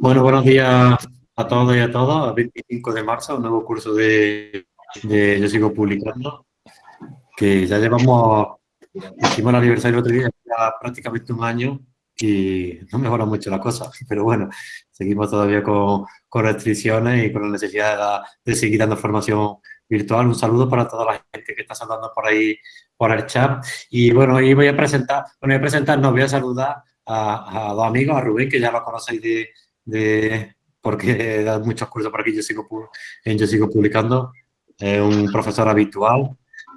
Bueno, buenos días a todos y a todas. 25 de marzo, un nuevo curso de, Yo Sigo Publicando, que ya llevamos, hicimos el aniversario el otro día, ya prácticamente un año y no mejora mucho la cosa, pero bueno, seguimos todavía con, restricciones y con la necesidad de, seguir dando formación virtual. Un saludo para toda la gente que está saludando por ahí por el chat. Y bueno, hoy voy a presentar, bueno, voy a presentar, no, voy a saludar a, dos amigos, a Rubén, que ya lo conocéis de, de porque da muchos cursos por aquí, yo sigo, yo sigo publicando, es un profesor habitual.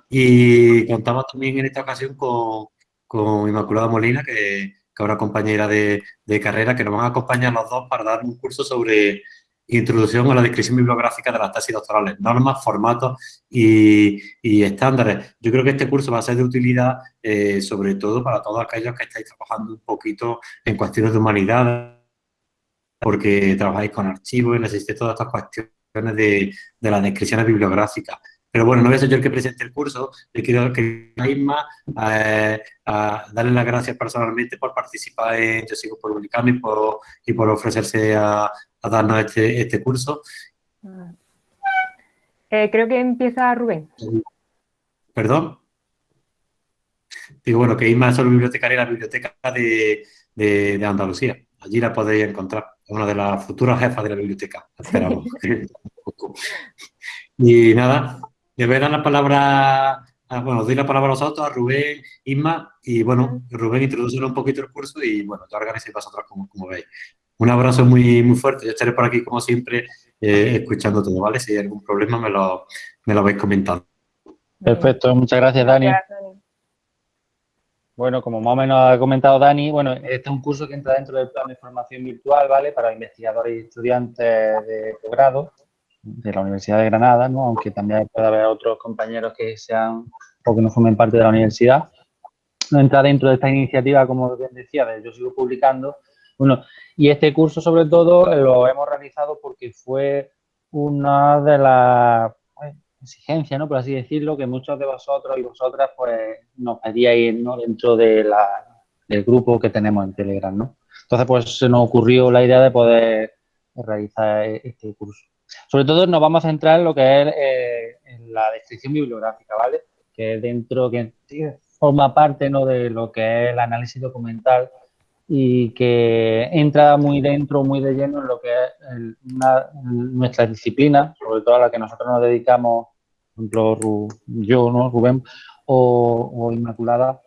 Y contamos también en esta ocasión con, con Inmaculada Molina, que, que ahora compañera de, de, carrera, que nos van a acompañar los dos para dar un curso sobre introducción a la descripción bibliográfica de las tesis doctorales, normas, formatos y, estándares. Yo creo que este curso va a ser de utilidad eh, sobre todo para todos aquellos que estáis trabajando un poquito en cuestiones de humanidad, porque trabajáis con archivos y necesitáis todas estas cuestiones de, de las descripciones bibliográficas. Pero bueno, no voy a ser yo el que presente el curso, le quiero que Isma eh, a darle las gracias personalmente por participar en Yo Sigo por Publicando y por, y por ofrecerse a, a darnos este, este curso. Eh, creo que empieza Rubén. ¿Perdón? Digo, bueno, que Isma es solo bibliotecaria de la Biblioteca de, de, Andalucía. Allí la podéis encontrar. Es una de las futuras jefas de la biblioteca. Esperamos. y nada, le voy a dar la palabra, bueno, doy la palabra a vosotros, a Rubén, Isma, y bueno, Rubén introduce un poquito el curso y bueno, ya organicéis vosotros como, como veis. Un abrazo muy, muy fuerte. Yo estaré por aquí, como siempre, eh, escuchando todo, ¿vale? Si hay algún problema, me lo, me lo vais comentando. Perfecto, muchas gracias, Dani. Bueno, como más o menos ha comentado Dani, bueno, este es un curso que entra dentro del plan de formación virtual, ¿vale? Para investigadores y estudiantes de posgrado de la Universidad de Granada, ¿no? Aunque también puede haber otros compañeros que sean o que no formen parte de la universidad. No entra dentro de esta iniciativa, como bien decía, de Yo Sigo Publicando, bueno, y este curso sobre todo lo hemos realizado porque fue una de las pues, exigencias, ¿no? Por así decirlo, que muchos de vosotros y vosotras pues nos pedíais, ¿no? Dentro de la, del grupo que tenemos en Telegram, ¿no? Entonces pues se nos ocurrió la idea de poder realizar este curso. Sobre todo nos vamos a centrar en lo que es eh, en la descripción bibliográfica, ¿vale? Que dentro, que forma parte ¿no? de lo que es el análisis documental y que entra muy dentro, muy de lleno en lo que es nuestra disciplina, sobre todo a la que nosotros nos dedicamos, por ejemplo, yo, ¿no? Rubén, o, Inmaculada,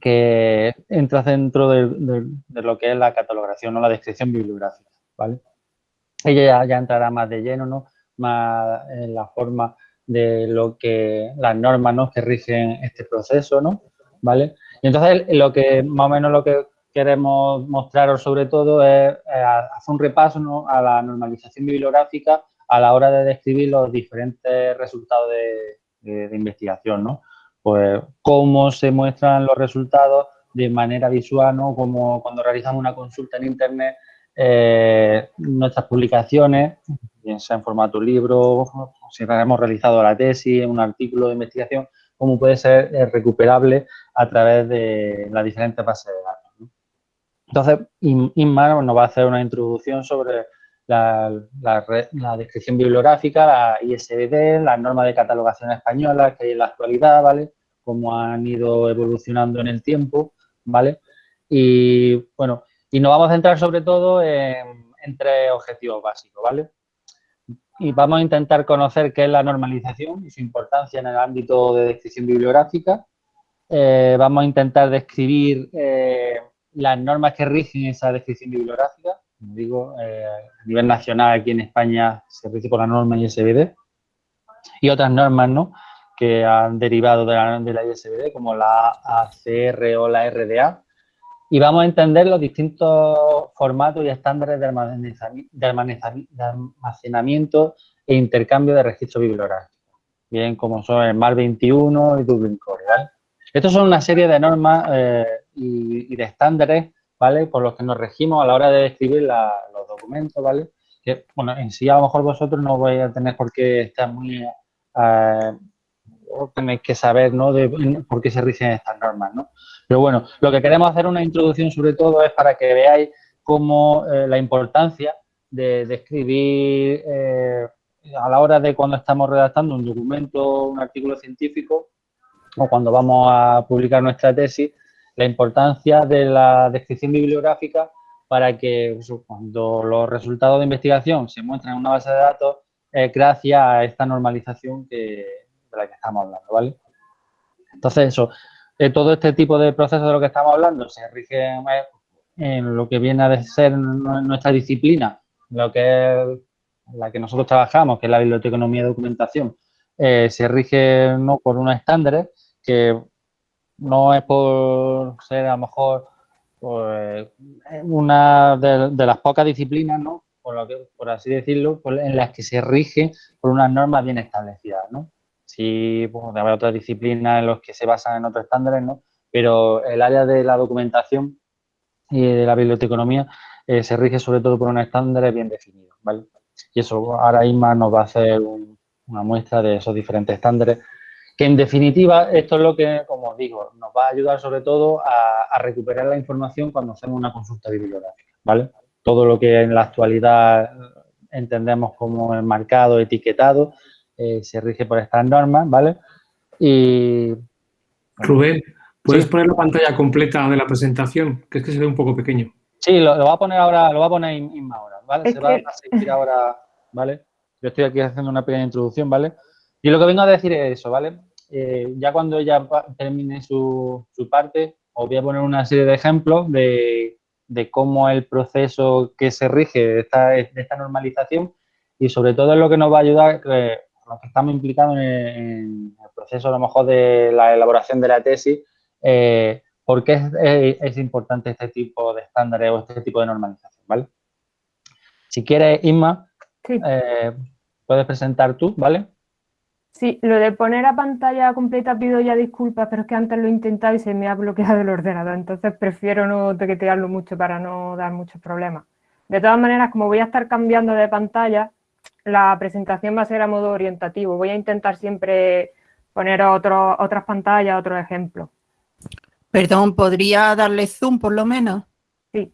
que entra dentro de, lo que es la catalogación o la descripción bibliográfica, ¿vale? Ella ya, entrará más de lleno, ¿no? Más en la forma de lo que, las normas, ¿no? Que rigen este proceso, ¿no? ¿Vale? Y entonces lo que, más o menos lo que queremos mostraros sobre todo es, hacer un repaso a la normalización bibliográfica a la hora de describir los diferentes resultados de, investigación, ¿no? Pues cómo se muestran los resultados de manera visual, ¿no? Como cuando realizamos una consulta en Internet, eh, nuestras publicaciones, bien sea en formato libro, si hemos realizado la tesis, un artículo de investigación, cómo puede ser eh, recuperable a través de las diferentes bases de datos. Entonces, Inma nos va a hacer una introducción sobre la, descripción bibliográfica, la ISBD, las normas de catalogación española que hay en la actualidad, ¿vale? Cómo han ido evolucionando en el tiempo, ¿vale? Y, bueno, y nos vamos a centrar sobre todo en, tres objetivos básicos, ¿vale? Y vamos a intentar conocer qué es la normalización y su importancia en el ámbito de descripción bibliográfica. Eh, vamos a intentar describir... Eh, las normas que rigen esa descripción bibliográfica, como digo, eh, a nivel nacional aquí en España se rige por la norma ISBD y otras normas ¿no? que han derivado de la, de la ISBD como la ACR o la RDA y vamos a entender los distintos formatos y estándares de, almacenamiento e intercambio de registros bibliográficos, bien como son el MAR 21 y Dublin Core. ¿vale? Estos son una serie de normas eh, y, de estándares, ¿vale? Por los que nos regimos a la hora de describir los documentos, ¿vale? Que, bueno, en sí a lo mejor vosotros no vais a tener por qué estar muy... Eh, tenéis que saber, ¿no? De por qué se rigen estas normas, ¿no? Pero bueno, lo que queremos hacer una introducción sobre todo es para que veáis cómo eh, la importancia de, escribir eh, a la hora de cuando estamos redactando un documento, un artículo científico o cuando vamos a publicar nuestra tesis, la importancia de la descripción bibliográfica para que pues, cuando los resultados de investigación se muestran en una base de datos, es gracias a esta normalización que, de la que estamos hablando, ¿vale? Entonces, eso, todo este tipo de procesos de lo que estamos hablando se rige en lo que viene a ser nuestra disciplina, lo que es la que nosotros trabajamos, que es la biblioteconomía de documentación, eh, se rige ¿no? por unos estándares que no es por ser a lo mejor pues, una de, las pocas disciplinas, ¿no? Por, lo que, por así decirlo, en las que se rige por unas normas bien establecidas, ¿no? Sí, pues, haber otras disciplinas en las que se basan en otros estándares, ¿no? Pero el área de la documentación y de la biblioteconomía eh, se rige sobre todo por unos estándares bien definidos, ¿vale? Y eso ahora Isma nos va a hacer una muestra de esos diferentes estándares que en definitiva esto es lo que, como os digo, nos va a ayudar sobre todo a, recuperar la información cuando hacemos una consulta bibliográfica, ¿vale? Todo lo que en la actualidad entendemos como enmarcado, etiquetado, eh, se rige por estas normas, ¿vale? Y... Rubén, ¿puedes poner la pantalla completa de la presentación? Que es que se ve un poco pequeño. Sí, lo, va a poner ahora, lo va a poner Inma ahora, ¿vale? se va a seguir ahora, ¿vale? Yo estoy aquí haciendo una pequeña introducción, ¿vale? Y lo que vengo a decir es eso, ¿vale? Eh, ya cuando ella termine su, parte, os voy a poner una serie de ejemplos de, cómo el proceso que se rige de esta, normalización y sobre todo es lo que nos va a ayudar eh, los que estamos implicados en, el proceso a lo mejor de la elaboración de la tesis, eh, por qué es, importante este tipo de estándares o este tipo de normalización, ¿vale? Si quieres, Isma, puedes presentar tú, ¿vale? Sí, lo de poner a pantalla completa pido ya disculpas, pero es que antes lo he intentado y se me ha bloqueado el ordenador, entonces prefiero no tequetearlo mucho para no dar muchos problemas. De todas maneras, como voy a estar cambiando de pantalla, la presentación va a ser a modo orientativo. Voy a intentar siempre poner otras pantallas, otros ejemplos. Perdón, ¿podría darle zoom por lo menos? Sí.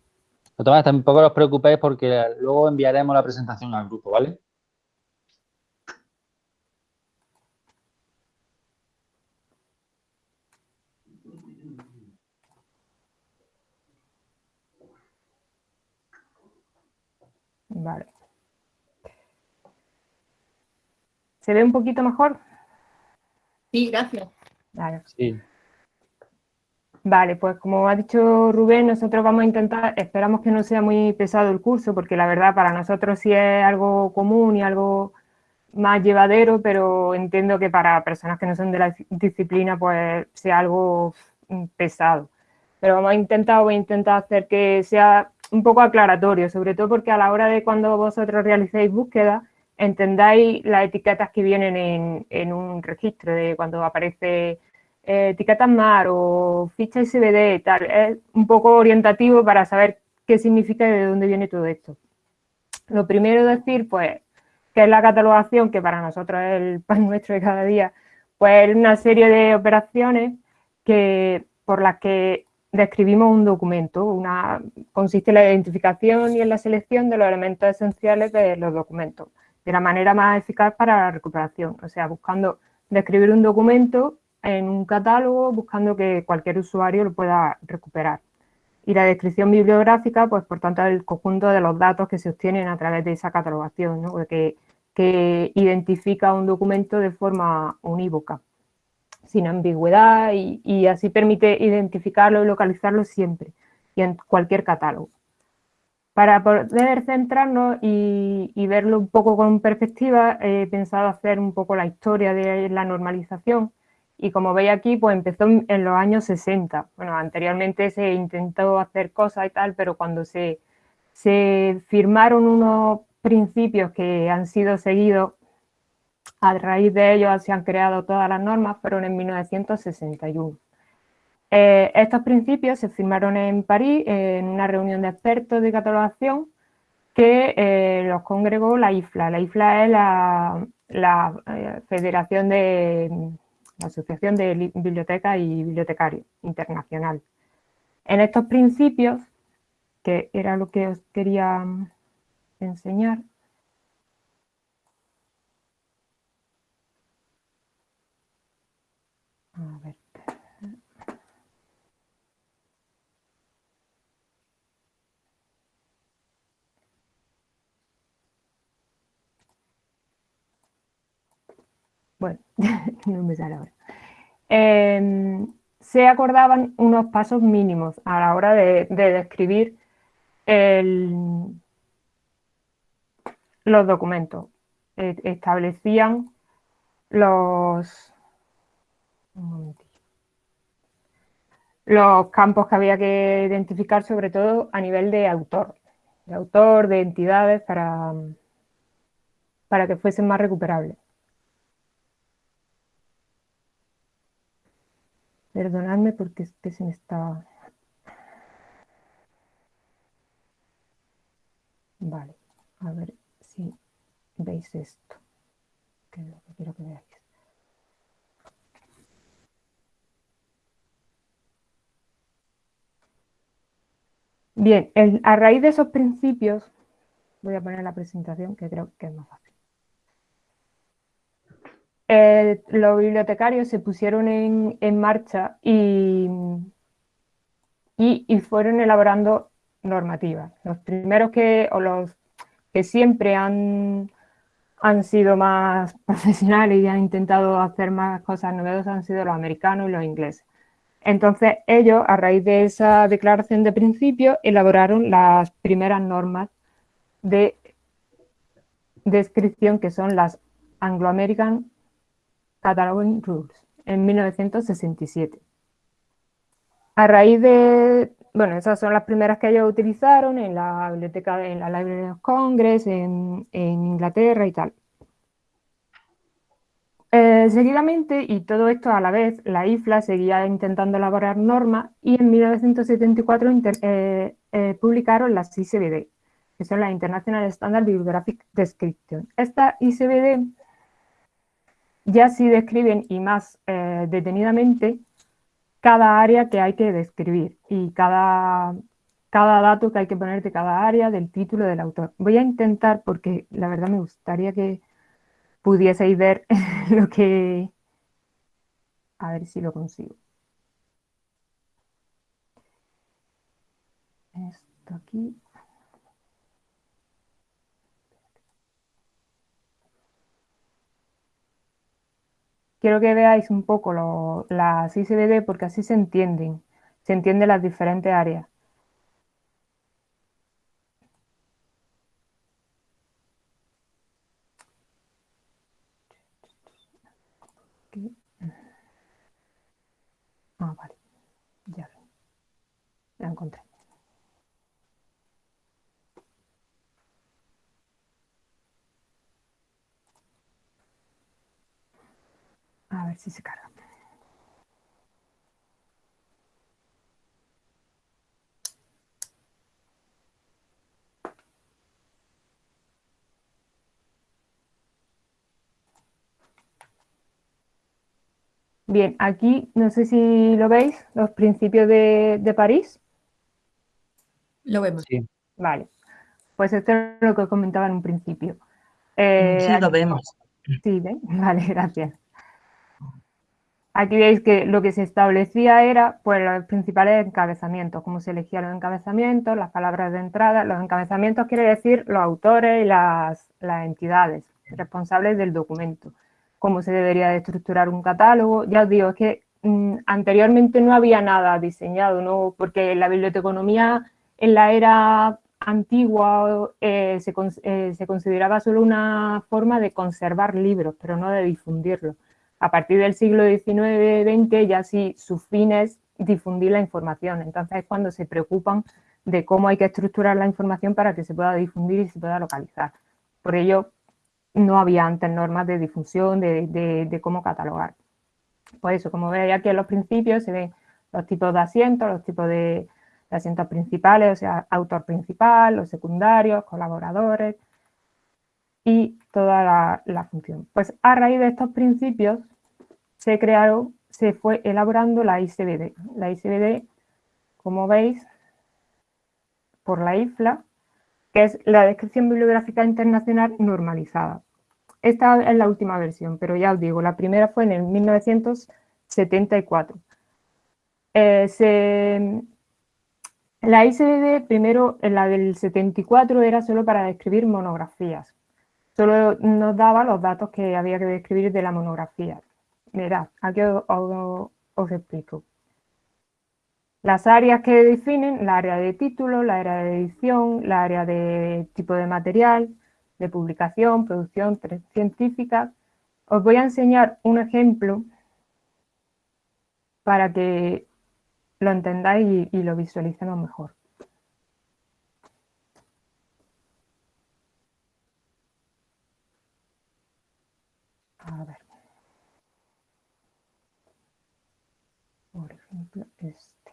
tampoco os preocupéis porque luego enviaremos la presentación al grupo, ¿vale? Vale. ¿Se ve un poquito mejor? Sí, gracias. Vale. Sí. Vale, pues como ha dicho Rubén, nosotros vamos a intentar, esperamos que no sea muy pesado el curso, porque la verdad para nosotros sí es algo común y algo más llevadero, pero entiendo que para personas que no son de la disciplina, pues sea algo pesado. Pero vamos a intentar, voy a intentar hacer que sea un poco aclaratorio, sobre todo porque a la hora de cuando vosotros realicéis búsqueda, entendáis las etiquetas que vienen en, un registro, de cuando aparece eh, etiquetas MAR o ficha SBD y tal. Es un poco orientativo para saber qué significa y de dónde viene todo esto. Lo primero decir, pues, que es la catalogación, que para nosotros es el pan nuestro de cada día, pues es una serie de operaciones que, por las que describimos un documento. Una, consiste en la identificación y en la selección de los elementos esenciales de los documentos, de la manera más eficaz para la recuperación. O sea, buscando describir un documento en un catálogo, buscando que cualquier usuario lo pueda recuperar. Y la descripción bibliográfica, pues por tanto, el conjunto de los datos que se obtienen a través de esa catalogación, ¿no? que, que identifica un documento de forma unívoca sin ambigüedad y, así permite identificarlo y localizarlo siempre y en cualquier catálogo. Para poder centrarnos y, verlo un poco con perspectiva, he pensado hacer un poco la historia de la normalización y como veis aquí, pues empezó en los años 60. Bueno, anteriormente se intentó hacer cosas y tal, pero cuando se, se firmaron unos principios que han sido seguidos a raíz de ello se han creado todas las normas, fueron en 1961. Eh, estos principios se firmaron en París en una reunión de expertos de catalogación que eh, los congregó la IFLA. La IFLA es la, eh, Federación de, la Asociación de Bibliotecas y Bibliotecarios Internacional. En estos principios, que era lo que os quería enseñar, a ver. Bueno, no me sale ahora. Em, se acordaban unos pasos mínimos a la hora de, describir los documentos. E, establecían los, los campos que había que identificar, sobre todo a nivel de autor, de autor, de entidades, para, para que fuesen más recuperables. Perdonadme porque es que se me está... Vale, a ver si veis esto, que es lo que quiero que veáis. Bien, a raíz de esos principios, voy a poner la presentación que creo que es más fácil. Eh, los bibliotecarios se pusieron en, marcha y, y, fueron elaborando normativas. Los primeros que, o los que siempre han, han sido más profesionales y han intentado hacer más cosas novedosas han sido los americanos y los ingleses. Entonces ellos, a raíz de esa declaración de principio, elaboraron las primeras normas de descripción que son las Anglo-American Cataloging Rules en 1967. A raíz de, bueno, esas son las primeras que ellos utilizaron en la biblioteca, en la Library of Congress, en, Inglaterra y tal. Eh, seguidamente, y todo esto a la vez, la IFLA seguía intentando elaborar normas y en 1974 eh, eh, publicaron las ICBD, que son la International Standard Bibliographic Description. Esta ICBD ya sí describen y más eh, detenidamente cada área que hay que describir y cada, cada dato que hay que poner de cada área, del título del autor. Voy a intentar, porque la verdad me gustaría que pudieseis ver lo que... A ver si lo consigo. Esto aquí. Quiero que veáis un poco las ICBD porque así se entienden, se entienden las diferentes áreas. Ah, vale, ya la encontré. A ver si se carga. Bien, aquí no sé si lo veis, los principios de, París. Lo vemos. Sí. Vale, pues esto es lo que comentaba en un principio. Eh, sí, lo vemos. Sí, ¿ven? Vale, gracias. Aquí veis que lo que se establecía era pues, los principales encabezamientos, cómo se elegían los encabezamientos, las palabras de entrada. Los encabezamientos quiere decir los autores y las, entidades responsables del documento, cómo se debería de estructurar un catálogo. Ya os digo, es que mm, anteriormente no había nada diseñado, ¿no? porque la biblioteconomía en la era antigua eh, se, eh, se consideraba solo una forma de conservar libros, pero no de difundirlos a partir del siglo XIX-XX ya sí su fin es difundir la información. Entonces es cuando se preocupan de cómo hay que estructurar la información para que se pueda difundir y se pueda localizar. Por ello no había antes normas de difusión, de, cómo catalogar. Por eso, como veis aquí en los principios, se ven los tipos de asientos, los tipos de, asientos principales, o sea, autor principal, los secundarios, colaboradores y toda la función. Pues a raíz de estos principios se crearon, se fue elaborando la ICBD. La ICBD, como veis, por la IFLA, que es la Descripción Bibliográfica Internacional Normalizada. Esta es la última versión, pero ya os digo, la primera fue en el 1974. Eh, la ICBD, primero, la del 74, era solo para describir monografías. Solo nos daba los datos que había que describir de la monografía. Mirad, aquí os, explico. Las áreas que definen, la área de título, la área de edición, la área de tipo de material, de publicación, producción científica. Os voy a enseñar un ejemplo para que lo entendáis y, y lo visualicemos mejor. A ver. Por este.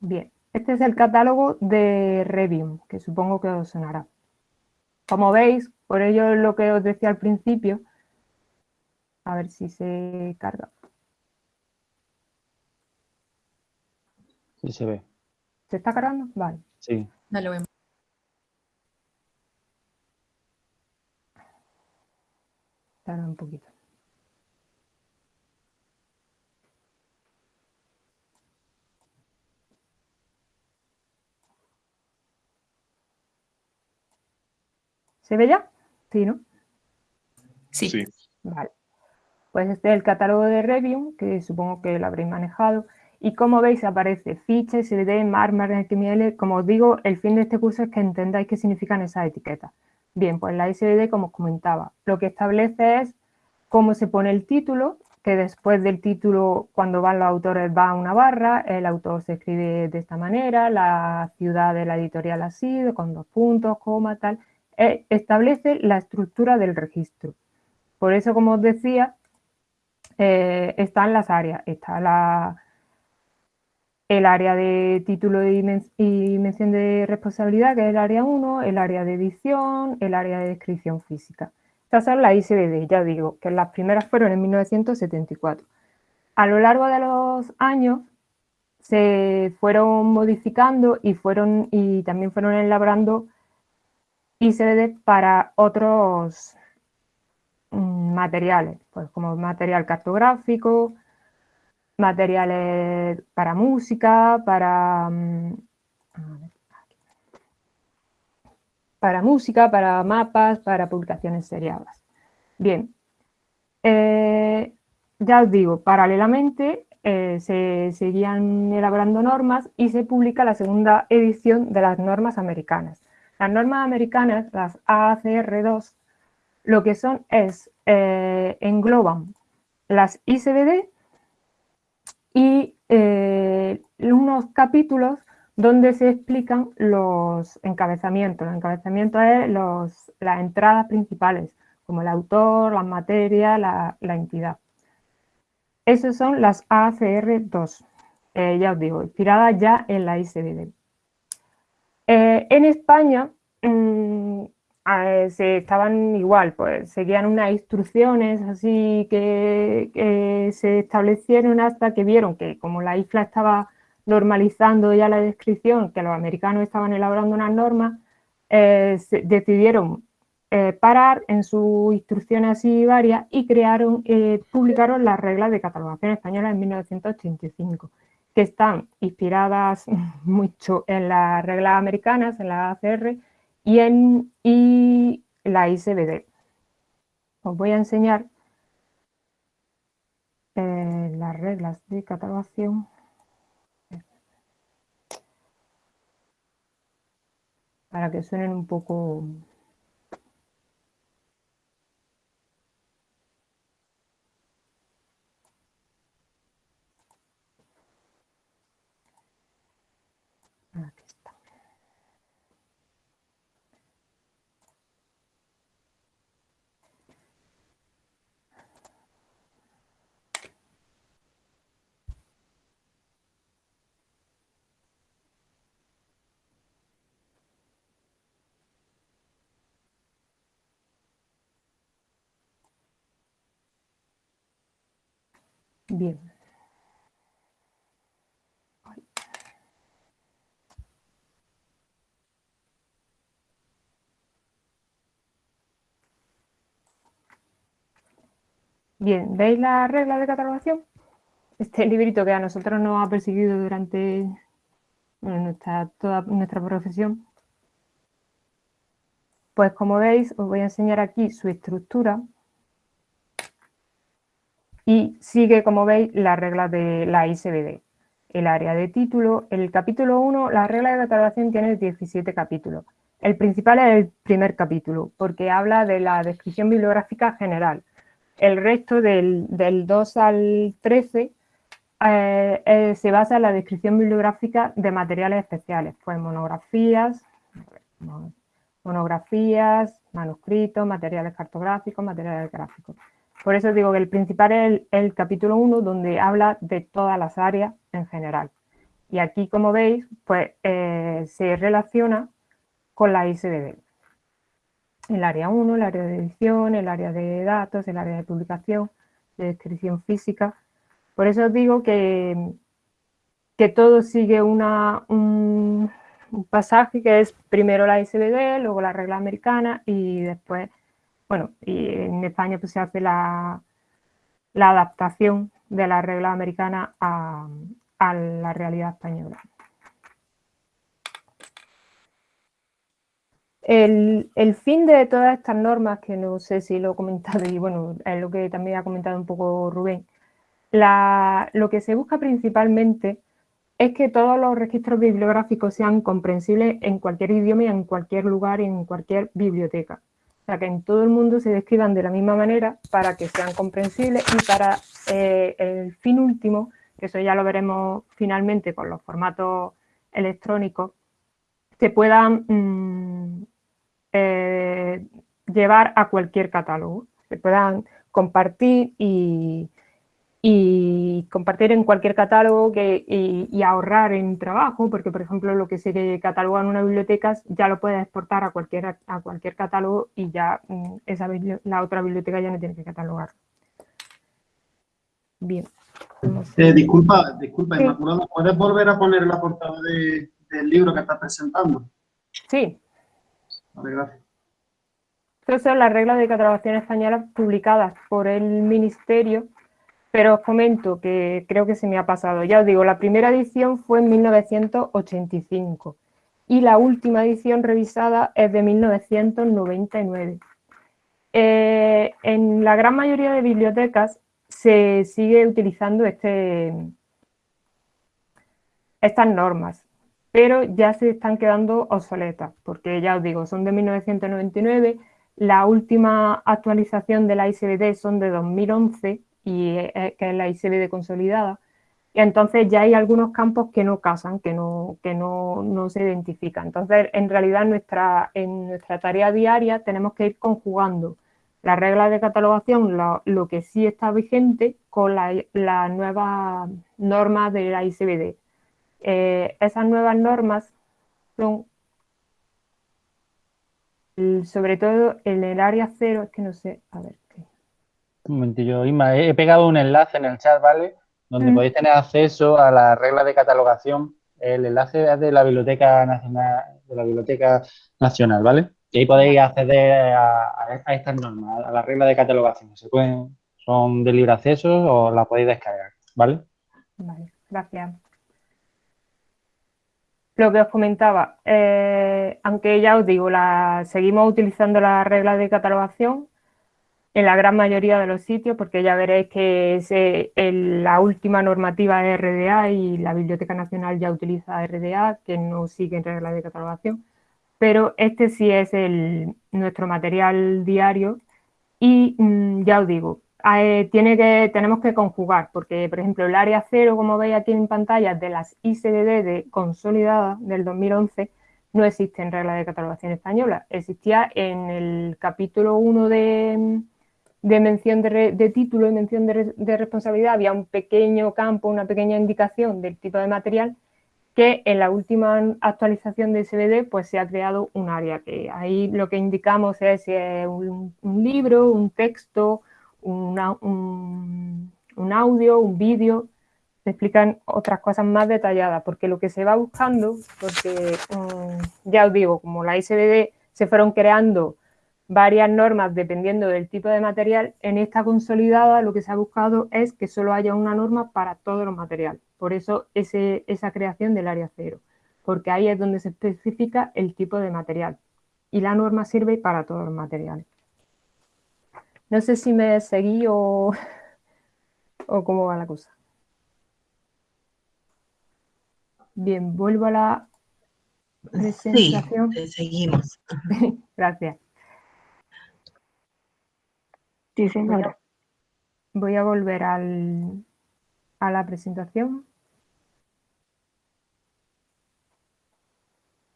Bien, este es el catálogo de Revium, que supongo que os sonará. Como veis, por ello lo que os decía al principio, a ver si se carga. Sí se ve. ¿Se está cargando? Vale. Sí. Dale, vemos. Tarda un poquito. ¿Se ve ya? Sí, ¿no? Sí. Sí. Vale. Pues este es el catálogo de Revium, que supongo que lo habréis manejado. Y como veis aparece ficha, SVD, MAR, XML. Como os digo, el fin de este curso es que entendáis qué significan esas etiquetas. Bien, pues la SVD, como os comentaba, lo que establece es cómo se pone el título, que después del título, cuando van los autores, va una barra, el autor se escribe de esta manera, la ciudad de la editorial así, con dos puntos, coma, tal. Eh, establece la estructura del registro. Por eso, como os decía, eh, están las áreas. Está la, el área de título y, mención de responsabilidad, que es el área 1, el área de edición, el área de descripción física. Estas son las ISBD, ya digo, que las primeras fueron en 1974. A lo largo de los años se fueron modificando y, fueron, y también fueron elaborando ISBD para otros mm, materiales, pues como material cartográfico, materiales para música, para, mm, para música, para mapas, para publicaciones seriadas. Bien, eh, ya os digo, paralelamente eh, se seguían elaborando normas y se publica la segunda edición de las normas americanas. Las normas americanas, las ACR2, lo que son es, eh, engloban las ICBD y eh, unos capítulos donde se explican los encabezamientos. Los encabezamientos es los, las entradas principales, como el autor, la materia, la, entidad. Esas son las ACR2, eh, ya os digo, inspiradas ya en la ICBD. Eh, en España mm, se estaban igual, pues seguían unas instrucciones así que, se establecieron hasta que vieron que como la isla estaba normalizando ya la descripción, que los americanos estaban elaborando unas normas, eh, decidieron eh, parar en sus instrucciones así varias y crearon, publicaron las reglas de catalogación española en 1985 que están inspiradas mucho en las reglas americanas, en la ACR y en y la ICBD. Os voy a enseñar eh, las reglas de catalogación. Para que suenen un poco Bien. Bien, ¿veis la regla de catalogación? Este librito que a nosotros nos ha perseguido durante nuestra, toda nuestra profesión. Pues como veis, os voy a enseñar aquí su estructura y sigue, como veis, las reglas de la ISBD. El área de título, el capítulo 1, la regla de catalogación tiene 17 capítulos. El principal es el primer capítulo, porque habla de la descripción bibliográfica general. El resto, del, 2 al 13, eh, eh, se basa en la descripción bibliográfica de materiales especiales, pues monografías, monografías, manuscritos, materiales cartográficos, materiales gráficos. Por eso digo que el principal es el, capítulo 1, donde habla de todas las áreas en general. Y aquí, como veis, pues eh, se relaciona con la ISBD. El área 1, el área de edición, el área de datos, el área de publicación, de descripción física. Por eso digo que, que todo sigue una, un, pasaje que es primero la ISBD, luego la regla americana y después bueno, y en España pues, se hace la, adaptación de la regla americana a, la realidad española. El, fin de todas estas normas, que no sé si lo he comentado y bueno, es lo que también ha comentado un poco Rubén, lo que se busca principalmente es que todos los registros bibliográficos sean comprensibles en cualquier idioma y en cualquier lugar y en cualquier biblioteca. O sea, que en todo el mundo se describan de la misma manera para que sean comprensibles y para eh, el fin último, que eso ya lo veremos finalmente con los formatos electrónicos, se puedan mm, eh, llevar a cualquier catálogo, se puedan compartir y, y compartir en cualquier catálogo que, y, ahorrar en trabajo, porque por ejemplo lo que se cataloga en una biblioteca ya lo puedes exportar a cualquier, a cualquier catálogo y ya mm, esa, la otra biblioteca ya no tiene que catalogar. Bien. Eh, disculpa, disculpa, Inmaculada, ¿puedes volver a poner la portada del libro que estás presentando? Sí. Vale, gracias. Estas son las reglas de catalogación española publicadas por el Ministerio pero os comento que creo que se me ha pasado. Ya os digo, la primera edición fue en 1985 y la última edición revisada es de 1999. Eh, en la gran mayoría de bibliotecas se sigue utilizando este, estas normas, pero ya se están quedando obsoletas, porque ya os digo, son de 1999, la última actualización de la ISBD son de 2011 y que es la ICBD consolidada. Y entonces ya hay algunos campos que no casan, que no, que no, no se identifican. Entonces, en realidad, nuestra, en nuestra tarea diaria tenemos que ir conjugando las reglas de catalogación, lo, que sí está vigente, con las la nuevas normas de la ICBD. Eh, esas nuevas normas son, sobre todo en el área cero, es que no sé, a ver, un momentillo, Isma, he pegado un enlace en el chat, ¿vale? Donde mm. podéis tener acceso a la regla de catalogación. El enlace es de la Biblioteca Nacional, de la Biblioteca Nacional, ¿vale? Y ahí podéis acceder a, estas normas, a la regla de catalogación. Se pueden, son de libre acceso o la podéis descargar, ¿vale? Vale, gracias. Lo que os comentaba, eh, aunque ya os digo, la, seguimos utilizando la regla de catalogación, en la gran mayoría de los sitios, porque ya veréis que es, la última normativa es RDA y la Biblioteca Nacional ya utiliza RDA, que no siguen reglas de catalogación, pero este sí es el, nuestro material diario y mm, ya os digo, eh, tiene que, tenemos que conjugar, porque por ejemplo el área cero, como veis aquí en pantalla, de las ICDD de consolidadas del 2011, no existe en regla de catalogación española. Existía en el capítulo 1 de, de mención de, título y mención de, responsabilidad había un pequeño campo, una pequeña indicación del tipo de material que en la última actualización de SBD pues se ha creado un área que ahí lo que indicamos es si es un, libro, un texto, un audio, un vídeo, se explican otras cosas más detalladas, porque lo que se va buscando, porque mm, ya os digo, como la ISBD se fueron creando varias normas dependiendo del tipo de material, en esta consolidada lo que se ha buscado es que solo haya una norma para todos los materiales. Por eso ese, esa creación del área cero, porque ahí es donde se especifica el tipo de material y la norma sirve para todos los materiales. No sé si me seguí o, o cómo va la cosa. Bien, vuelvo a la presentación. Sí, seguimos. Gracias. Sí, señora. Voy a volver al, a la presentación.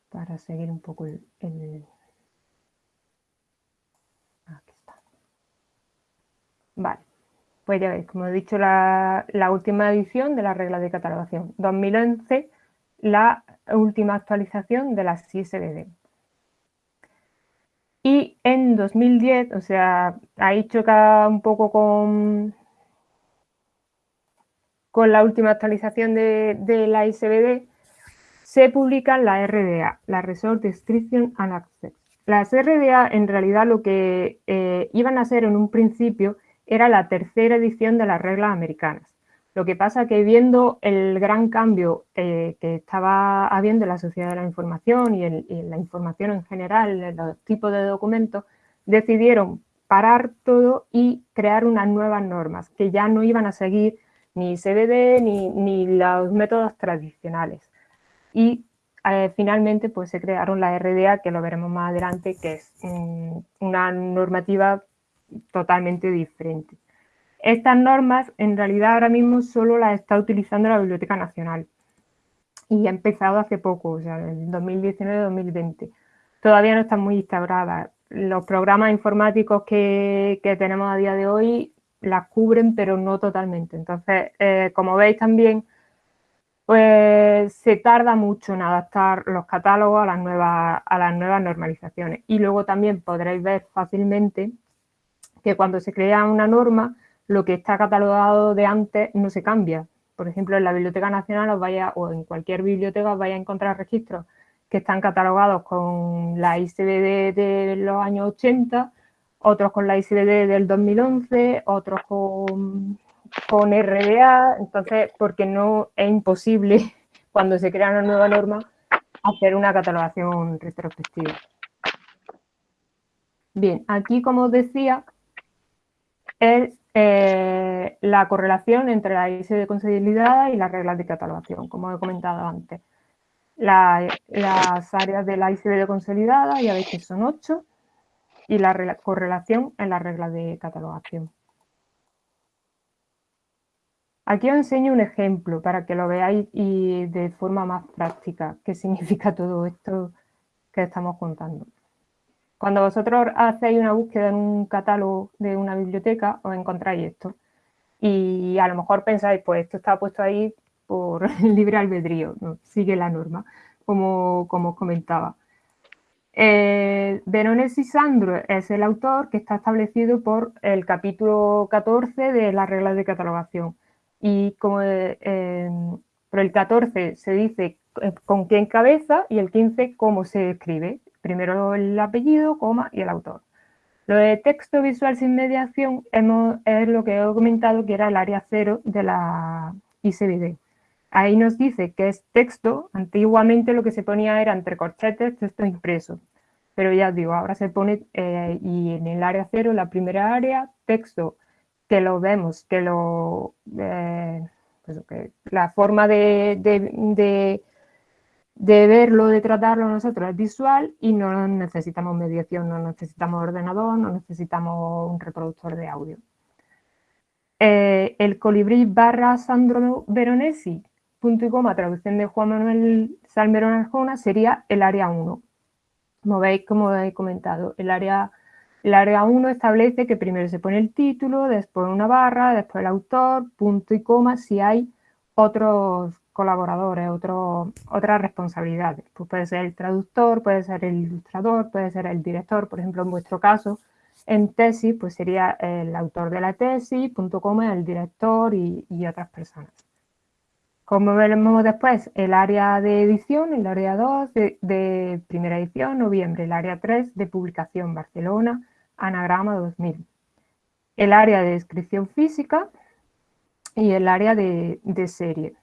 Para seguir un poco el, Aquí está. Vale. Pues ya veis, como he dicho, la, última edición de la regla de catalogación. 2011, la última actualización de la CISBD. En 2010, o sea, ahí choca un poco con, con la última actualización de, la ISBD, se publican la RDA, la Resort Description and Access. Las RDA en realidad lo que eh, iban a ser en un principio era la tercera edición de las reglas americanas. Lo que pasa que viendo el gran cambio eh, que estaba habiendo en la sociedad de la información y la información en general, en los tipos de documentos, decidieron parar todo y crear unas nuevas normas que ya no iban a seguir ni CBD ni, los métodos tradicionales. Y eh, finalmente pues se crearon la RDA, que lo veremos más adelante, que es una normativa totalmente diferente. Estas normas en realidad ahora mismo solo las está utilizando la Biblioteca Nacional y ha empezado hace poco, o sea, en 2019-2020. Todavía no están muy instauradas. Los programas informáticos que, tenemos a día de hoy las cubren, pero no totalmente. Entonces, eh, como veis también, pues se tarda mucho en adaptar los catálogos a las, nuevas, a las nuevas normalizaciones. Y luego también podréis ver fácilmente que cuando se crea una norma, lo que está catalogado de antes no se cambia. Por ejemplo, en la Biblioteca Nacional os o en cualquier biblioteca os vaya a encontrar registros que están catalogados con la ICBD de los años 80, otros con la ICBD del 2011, otros con, con RDA, entonces, porque no es imposible cuando se crea una nueva norma hacer una catalogación retrospectiva. Bien, aquí como os decía, es eh, la correlación entre la de consolidada y las reglas de catalogación, como he comentado antes. las áreas de la ICD consolidada ya veis que son 8 y la correlación en las reglas de catalogación. Aquí os enseño un ejemplo para que lo veáis y de forma más práctica qué significa todo esto que estamos contando. Cuando vosotros hacéis una búsqueda en un catálogo de una biblioteca, os encontráis esto. Y a lo mejor pensáis, pues esto está puesto ahí por libre albedrío, sigue la norma, como, como os comentaba. Eh, Veronesi Sandro es el autor que está establecido por el capítulo 14 de las reglas de catalogación. Y como eh, por el 14 se dice eh, con qué encabeza y el 15 cómo se escribe. Primero el apellido, coma y el autor. Lo de texto visual sin mediación es lo que he comentado que era el área cero de la ICBD. Ahí nos dice que es texto, antiguamente lo que se ponía era entre corchetes, texto impreso. Pero ya digo, ahora se pone, eh, y en el área cero, la primera área, texto, que lo vemos, que lo... Eh, pues la forma de verlo, de tratarlo nosotros es visual y no necesitamos mediación, no necesitamos ordenador, no necesitamos un reproductor de audio. Eh, el colibrí barra Sandro Veronesi, punto y coma, traducción de Juan Manuel Salmerón Arjona, sería el área 1. Como veis, como he comentado, el área, el área 1 establece que primero se pone el título, después una barra, después el autor, punto y coma, si hay otros colaboradores, otras responsabilidades. Pues puede ser el traductor, puede ser el ilustrador, puede ser el director, por ejemplo, en vuestro caso, En tesis, pues sería el autor de la tesis, punto coma, el director y, otras personas. Como veremos después, el área de edición, el área 2 de, de, primera edición, noviembre, el área 3 de publicación, Barcelona, anagrama 2000. El área de descripción física y el área de, serie.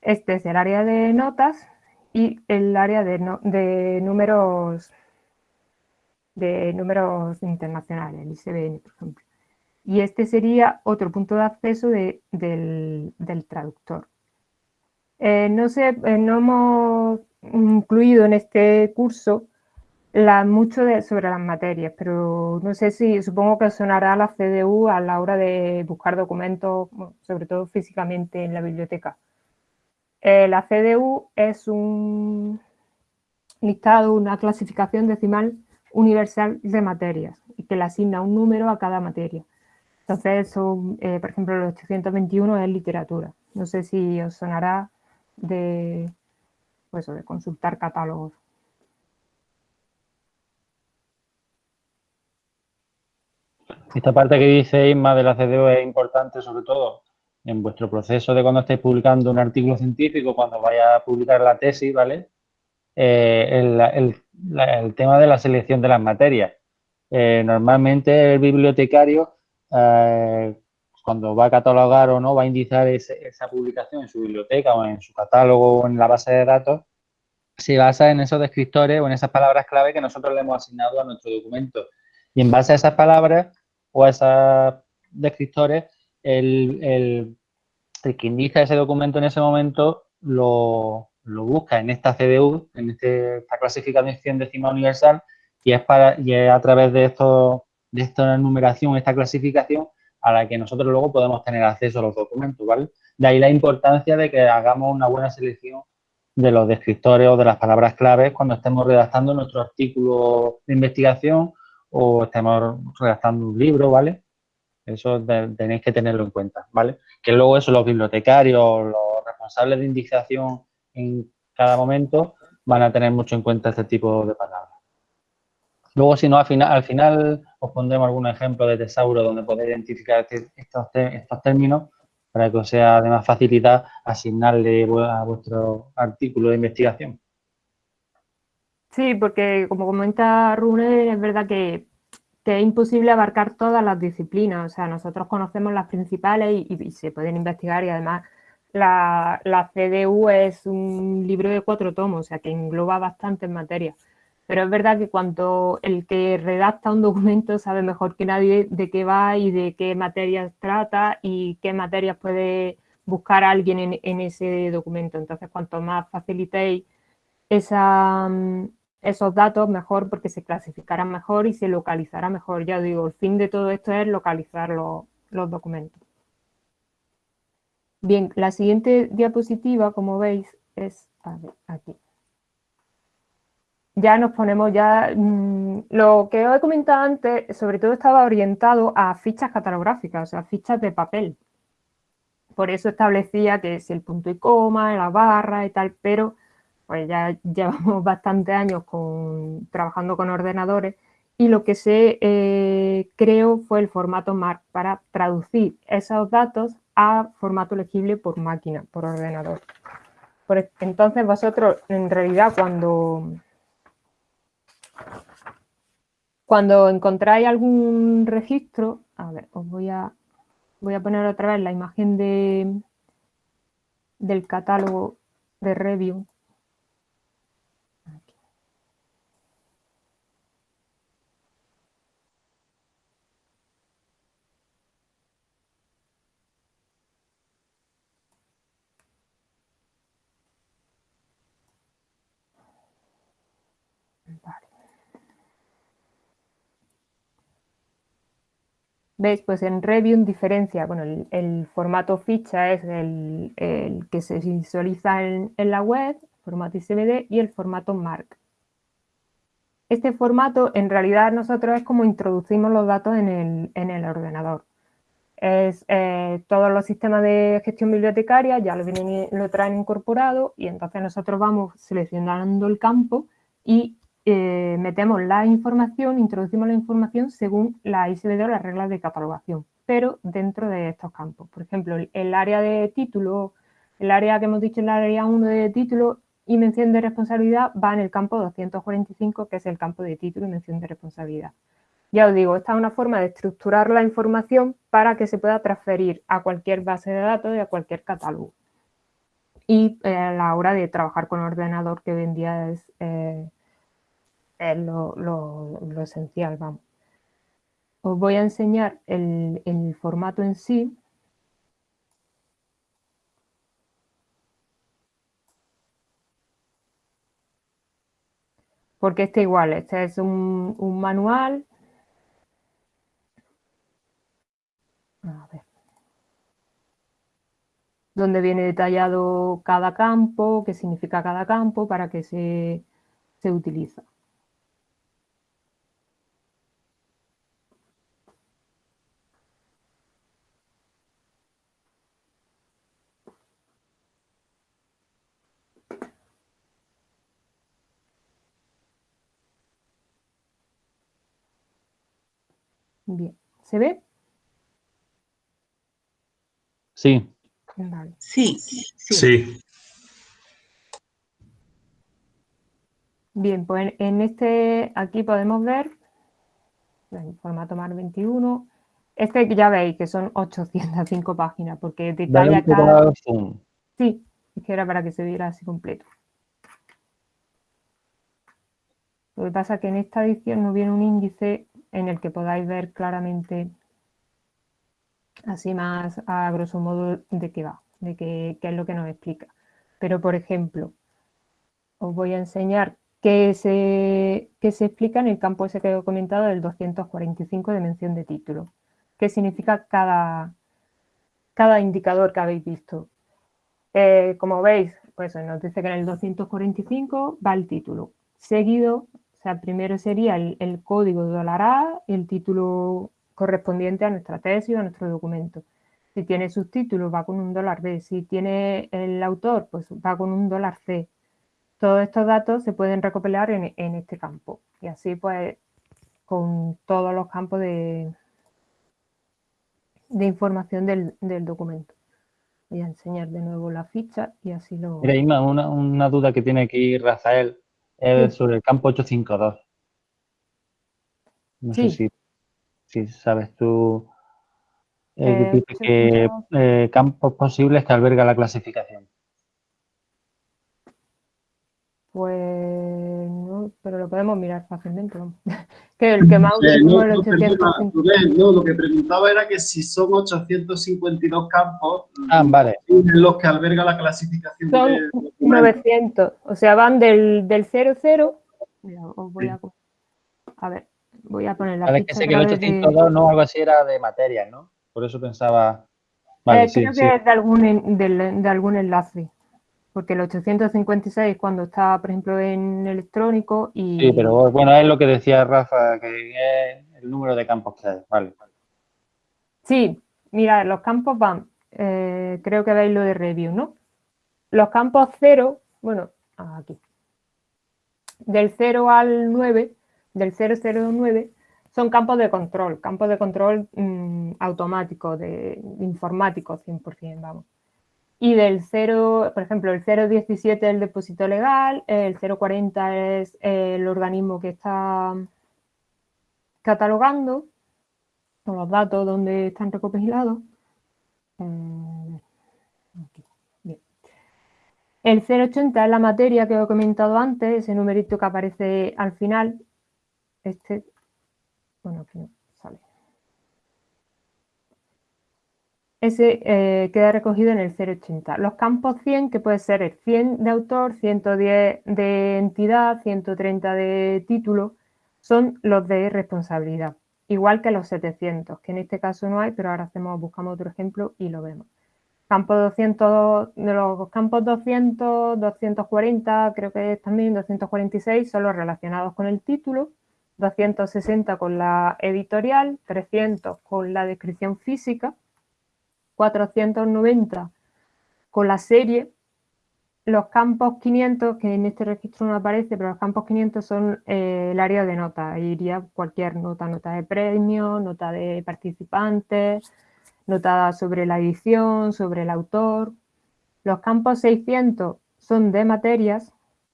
Este es el área de notas y el área de, números de números internacionales, el ICBN, por ejemplo. Y este sería otro punto de acceso del, traductor. Eh, no sé, eh, no hemos incluido en este curso mucho sobre las materias, pero no sé si, supongo que sonará la CDU a la hora de buscar documentos, sobre todo físicamente en la biblioteca. Eh, la CDU es un listado, una clasificación decimal universal de materias y que le asigna un número a cada materia. Entonces, eh, por ejemplo, el 821 es literatura. No sé si os sonará de, pues, de consultar catálogos. Esta parte que dice Isma de la CDO es importante, sobre todo en vuestro proceso de cuando estéis publicando un artículo científico, cuando vaya a publicar la tesis, ¿vale? Eh, el, tema de la selección de las materias. Eh, normalmente el bibliotecario, eh, cuando va a catalogar o no, va a indizar esa publicación en su biblioteca o en su catálogo o en la base de datos, se basa en esos descriptores o en esas palabras clave que nosotros le hemos asignado a nuestro documento. Y en base a esas palabras o a esos descriptores, el, el, el que ese documento en ese momento lo, busca en esta CDU, en este, esta clasificación decimal universal, y es, a través de, esto, de esta numeración, esta clasificación, a la que nosotros luego podemos tener acceso a los documentos. De ahí la importancia de que hagamos una buena selección de los descriptores o de las palabras claves cuando estemos redactando nuestro artículo de investigación o estemos redactando un libro, ¿vale? Eso tenéis que tenerlo en cuenta, ¿vale? Que luego eso los bibliotecarios, los responsables de indicación en cada momento van a tener mucho en cuenta este tipo de palabras. Luego, si no, al final, al final os pondremos algún ejemplo de tesauro donde podéis identificar este, estos, estos términos para que os sea de más facilidad asignarle a vuestro artículo de investigación. Sí, porque como comenta Rune, es verdad que, es imposible abarcar todas las disciplinas. O sea, nosotros conocemos las principales y se pueden investigar y además la, CDU es un libro de cuatro tomos, o sea que engloba bastantes materias. Pero es verdad que cuando el que redacta un documento sabe mejor que nadie de qué va y de qué materias trata y qué materias puede buscar alguien en, ese documento. Entonces, cuanto más facilitéis esa, esos datos, mejor porque se clasificarán mejor y se localizará mejor. Ya digo, el fin de todo esto es localizar los documentos. Bien, la siguiente diapositiva, como veis, es aquí. Ya nos ponemos ya... Mm, lo que os he comentado antes, sobre todo estaba orientado a fichas catalográficas, o sea, fichas de papel. Por eso establecía que es el punto y coma, la barra y tal, pero pues ya llevamos bastantes años trabajando con ordenadores y lo que se eh, creó fue el formato MARC para traducir esos datos a formato legible por máquina, por ordenador. entonces vosotros, en realidad, cuando, cuando encontráis algún registro, a ver, os voy a, voy a poner otra vez la imagen de, del catálogo de review ¿Veis? Pues en Review diferencia, bueno, el, formato ficha es el, que se visualiza en, la web, formato ICBD, y el formato MARC. Este formato, en realidad, nosotros es como introducimos los datos en el, ordenador. Es, eh, todos los sistemas de gestión bibliotecaria ya lo traen incorporado y entonces nosotros vamos seleccionando el campo y eh, metemos la información, introducimos la información según la ISBD o las reglas de catalogación, pero dentro de estos campos. Por ejemplo, el, área de título, el área que hemos dicho, el área 1 de título y mención de responsabilidad va en el campo 245, que es el campo de título y mención de responsabilidad. Ya os digo, esta es una forma de estructurar la información para que se pueda transferir a cualquier base de datos y a cualquier catálogo. Y eh, a la hora de trabajar con ordenador, que hoy es, eh, lo, esencial, vamos. Os voy a enseñar el, el formato en sí. Porque este igual, este es un, un manual Donde viene detallado cada campo, qué significa cada campo, para qué se, se utiliza. Bien, ¿se ve? Sí. Sí, sí. Bien, pues en este, aquí podemos ver, en formato MAR 21, este ya veis que son 805 páginas, porque detalla cada... Sí, es que era para que se viera así completo. Lo que pasa es que en esta edición no viene un índice en el que podáis ver claramente así más a grosso modo de qué va, de qué, es lo que nos explica. Pero, por ejemplo, os voy a enseñar qué se, se explica en el campo ese que he comentado del 245 de mención de título. ¿Qué significa cada, cada indicador que habéis visto? Eh, como veis, pues nos dice que en el 245 va el título. Seguido, sea, primero sería el, el código dólar A, el título correspondiente a nuestra tesis o a nuestro documento. Si tiene subtítulos va con un dólar B, si tiene el autor pues va con un dólar C. Todos estos datos se pueden recopilar en, este campo y así pues con todos los campos de, información del, documento. Voy a enseñar de nuevo la ficha y así lo... Mira, una, duda que tiene aquí Rafael es sobre el campo 852. No sé si si sabes tú eh, eh, eh, campos posibles que alberga la clasificación. Pues no, pero lo podemos mirar fácilmente. que el que más no, el 800. No, lo que preguntaba era que si son 852 campos ah, vale. los que alberga la clasificación. Son 900, o sea, van del, del 00. Mira, os voy a... A ver. Voy a poner la ficha que sé que el 802 no algo así era de materia, ¿no? Por eso pensaba... Vale, eh, creo que es de algún, de, algún enlace. Porque el 856 cuando está, por ejemplo, en electrónico y... Sí, pero bueno, es lo que decía Rafa, que es el número de campos que hay. Vale. Sí, mira, los campos van, eh, creo que veis lo de review, ¿no? Los campos 0, bueno, aquí. Del 0 al 9 del 009 son campos de control, campos de control mm, automático, de, informático 100%, vamos. Y del 0, por ejemplo, el 017 es el depósito legal, el 040 es el organismo que está catalogando, con los datos donde están recopilados. Eh, el 080 es la materia que he comentado antes, ese numerito que aparece al final, este, bueno, aquí no sale. Ese eh, queda recogido en el 080. Los campos 100, que puede ser el 100 de autor, 110 de entidad, 130 de título, son los de responsabilidad. Igual que los 700, que en este caso no hay, pero ahora hacemos, buscamos otro ejemplo y lo vemos. Campo 200, de los campos 200, 240, creo que también 246, son los relacionados con el título 260 con la editorial, 300 con la descripción física, 490 con la serie, los campos 500, que en este registro no aparece, pero los campos 500 son eh, el área de nota. Iría cualquier nota, nota de premio, nota de participantes, nota sobre la edición, sobre el autor. Los campos 600 son de materias,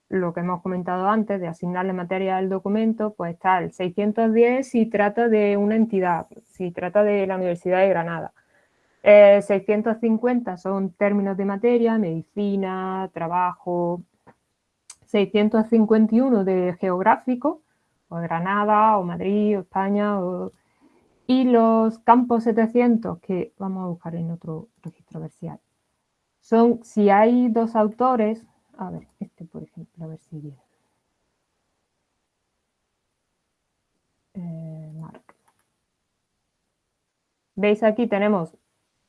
lo que hemos comentado antes, de asignarle materia al documento, pues está el 610 si trata de una entidad, si trata de la Universidad de Granada. 650 eh, son términos de materia, medicina, trabajo. 651 de geográfico, o Granada, o Madrid, o España. Y los campos 700, que vamos a buscar en otro registro ver Son, si hay dos autores, a ver, este por ejemplo, a ver si viene. Eh, ¿Veis aquí tenemos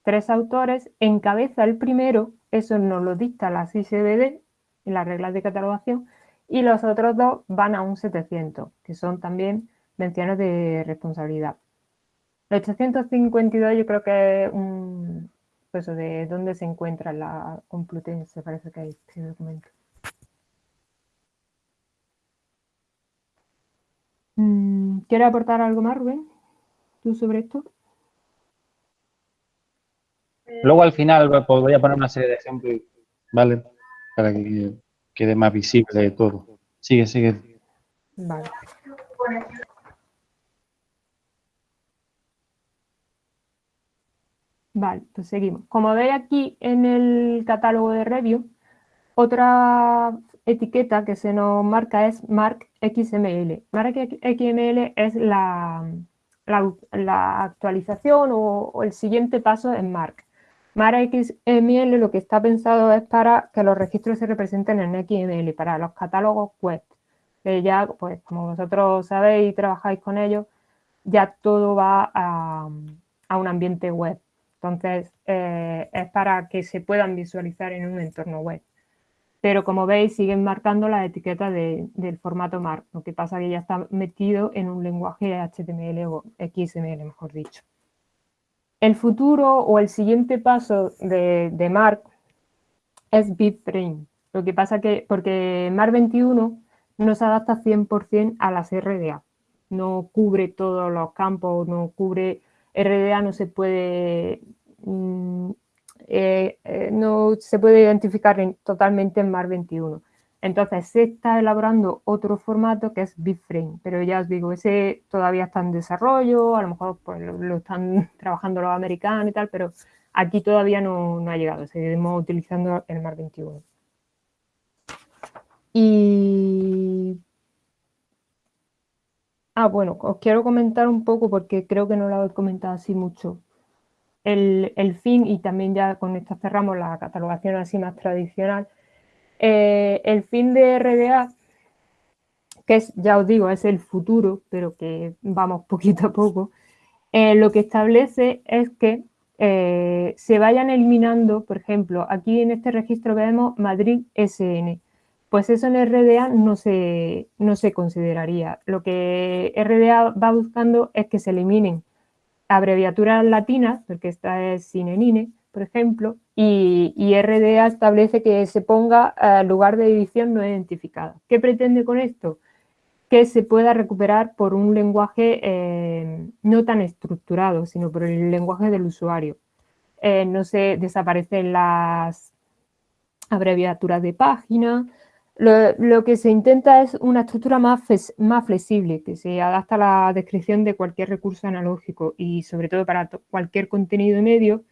tres autores, encabeza el primero, eso nos lo dicta la CICBD en las reglas de catalogación, y los otros dos van a un 700, que son también menciones de responsabilidad. El 852 yo creo que es un, pues de dónde se encuentra la Complutense, parece que hay este documento. Mm, ¿Quieres aportar algo más, Rubén? ¿Tú sobre esto? Luego al final pues, voy a poner una serie de ejemplos, ¿vale? Para que quede más visible todo. Sigue, sigue. Vale. Vale, pues seguimos. Como veis aquí en el catálogo de review, otra etiqueta que se nos marca es Mark XML. Mark XML es la, la, actualización o, o, el siguiente paso en Mark. Mara XML lo que está pensado es para que los registros se representen en XML, para los catálogos web. Ya, pues como vosotros sabéis y trabajáis con ellos, ya todo va a, un ambiente web. Entonces, eh, es para que se puedan visualizar en un entorno web. Pero como veis, siguen marcando la etiqueta del formato MARC, lo que pasa que ya está metido en un lenguaje HTML o XML, mejor dicho. El futuro o el siguiente paso de, de Mark es BitFrame. Lo que pasa que, porque Mark 21 no se adapta 100% a las RDA. No cubre todos los campos, no cubre, RDA no se puede, mm, eh, eh, no se puede identificar totalmente en Mark 21. Entonces se está elaborando otro formato que es BitFrame, pero ya os digo, ese todavía está en desarrollo, a lo mejor pues, lo, están trabajando los americanos y tal, pero aquí todavía no, ha llegado, seguimos utilizando el MAR 21. Y... Ah, bueno, os quiero comentar un poco porque creo que no lo he comentado así mucho. El, el fin, y también ya con esto cerramos la catalogación así más tradicional, eh, el fin de RDA, que es, ya os digo, es el futuro, pero que vamos poquito a poco, eh, lo que establece es que eh, se vayan eliminando, por ejemplo, aquí en este registro vemos Madrid SN, pues eso en RDA no se, no se consideraría. Lo que RDA va buscando es que se eliminen abreviaturas latinas, porque esta es sinenine, por ejemplo, y, RDA establece que se ponga eh, lugar de edición no identificado. ¿Qué pretende con esto? Que se pueda recuperar por un lenguaje eh, no tan estructurado, sino por el lenguaje del usuario. Eh, no se desaparecen las abreviaturas de página. Lo, que se intenta es una estructura más, más flexible, que se adapta a la descripción de cualquier recurso analógico y sobre todo para cualquier contenido medio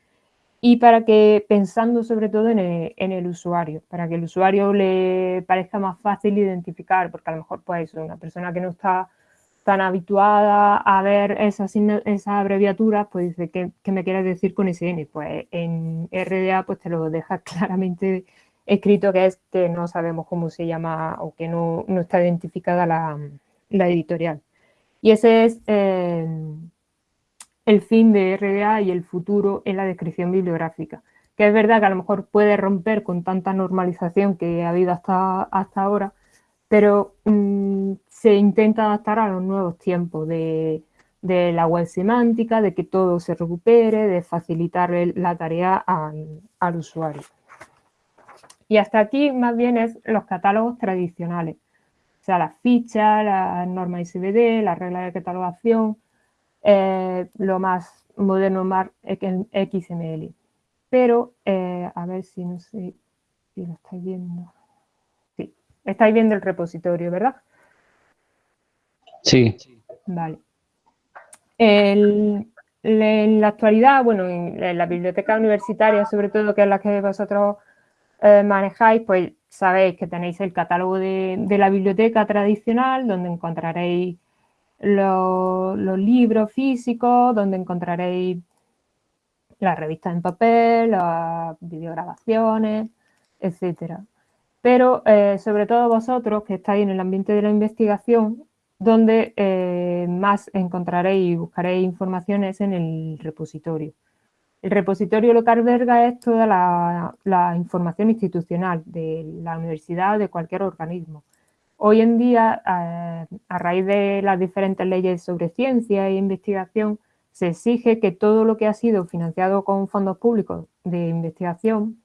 y para que, pensando sobre todo en el, usuario, para que el usuario le parezca más fácil identificar, porque a lo mejor pues una persona que no está tan habituada a ver esas, esas abreviaturas, pues dice, ¿qué, me quieres decir con SN? Pues en RDA pues te lo deja claramente escrito que es que no sabemos cómo se llama o que no, está identificada la, editorial. Y ese es... Eh, el fin de RDA y el futuro en la descripción bibliográfica. Que es verdad que a lo mejor puede romper con tanta normalización que ha habido hasta, hasta ahora, pero mm, se intenta adaptar a los nuevos tiempos de, la web semántica, de que todo se recupere, de facilitar la tarea al, usuario. Y hasta aquí más bien es los catálogos tradicionales. O sea, las fichas, las normas ICBD, las reglas de catalogación, eh, lo más moderno más XML. Pero, eh, a ver si no sé si lo estáis viendo. Sí, estáis viendo el repositorio, ¿verdad? Sí. Vale. en la actualidad, bueno, en, la biblioteca universitaria, sobre todo, que es la que vosotros eh, manejáis, pues sabéis que tenéis el catálogo de, la biblioteca tradicional, donde encontraréis los, libros físicos, donde encontraréis las revistas en papel, las videograbaciones, etcétera. Pero eh, sobre todo vosotros que estáis en el ambiente de la investigación, donde eh, más encontraréis y buscaréis informaciones en el repositorio. El repositorio lo que es toda la, información institucional de la universidad o de cualquier organismo. Hoy en día, a raíz de las diferentes leyes sobre ciencia e investigación, se exige que todo lo que ha sido financiado con fondos públicos de investigación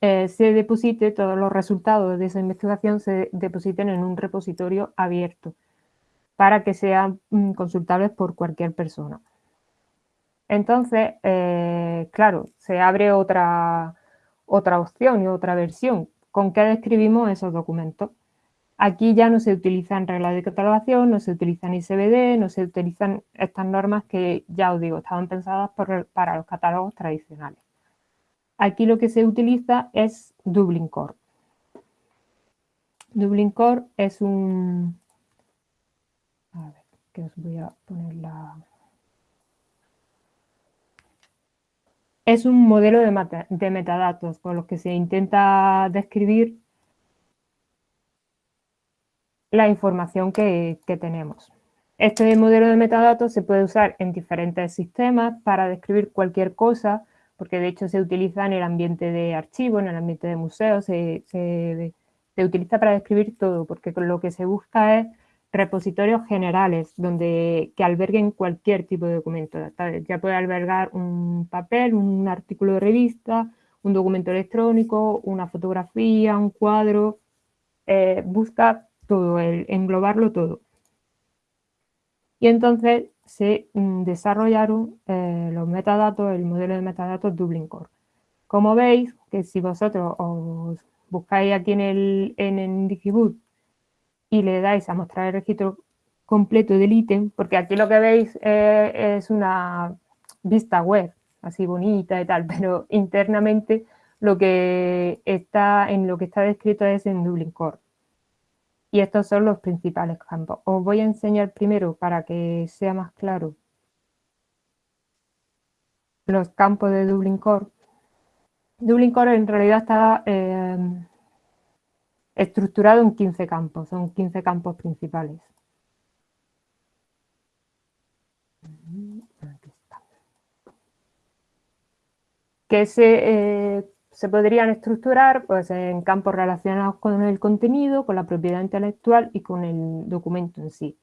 eh, se deposite, todos los resultados de esa investigación se depositen en un repositorio abierto para que sean mm, consultables por cualquier persona. Entonces, eh, claro, se abre otra, otra opción y otra versión. ¿Con qué describimos esos documentos? Aquí ya no se utilizan reglas de catalogación, no se utilizan ICBD, no se utilizan estas normas que, ya os digo, estaban pensadas para los catálogos tradicionales. Aquí lo que se utiliza es Dublin Core. Dublin Core es un, a ver, que os voy a poner la... Es un modelo de, de metadatos con los que se intenta describir la información que, tenemos. Este modelo de metadatos se puede usar en diferentes sistemas para describir cualquier cosa, porque de hecho se utiliza en el ambiente de archivo, en el ambiente de museos, se, se, se utiliza para describir todo, porque lo que se busca es repositorios generales donde, que alberguen cualquier tipo de documento. Ya puede albergar un papel, un artículo de revista, un documento electrónico, una fotografía, un cuadro. Eh, busca todo, el, englobarlo todo. Y entonces se mm, desarrollaron eh, los metadatos, el modelo de metadatos Dublin Core. Como veis, que si vosotros os buscáis aquí en el, en el Digiboot y le dais a mostrar el registro completo del ítem, porque aquí lo que veis eh, es una vista web, así bonita y tal, pero internamente lo que está en lo que está descrito es en Dublin Core. Y estos son los principales campos. Os voy a enseñar primero para que sea más claro los campos de Dublin Core. Dublin Core en realidad está eh, estructurado en 15 campos, son 15 campos principales. Que se, eh, se podrían estructurar pues, en campos relacionados con el contenido, con la propiedad intelectual y con el documento en sí.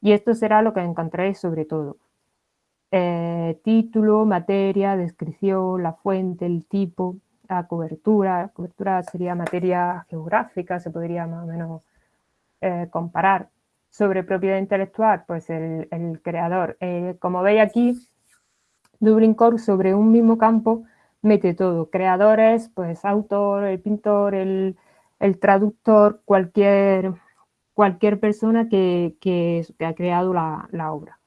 Y esto será lo que encontraréis sobre todo. Eh, título, materia, descripción, la fuente, el tipo, cobertura. Cobertura sería materia geográfica, se podría más o menos eh, comparar. Sobre propiedad intelectual, pues el, creador. Eh, como veis aquí, Dublin Core sobre un mismo campo mete todo. Creadores, pues autor, el pintor, el, traductor, cualquier, cualquier persona que, que, ha creado la, la obra.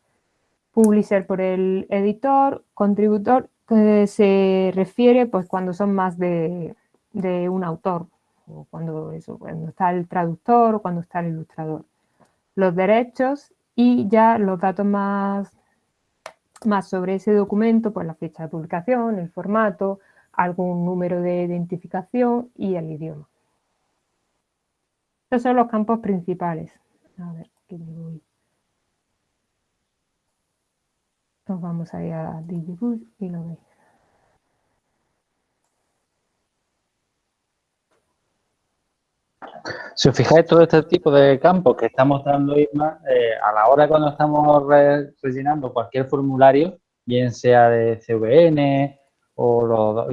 Publisher por el editor, contributor se refiere pues cuando son más de, un autor, o cuando, eso, cuando está el traductor o cuando está el ilustrador. Los derechos y ya los datos más, más sobre ese documento, pues la fecha de publicación, el formato, algún número de identificación y el idioma. Estos son los campos principales. A ver, ¿qué me voy? Nos vamos a ir a Digibus y lo veis. Si os fijáis, todo este tipo de campos que está mostrando Isma, eh, a la hora cuando estamos rellenando cualquier formulario, bien sea de CVN o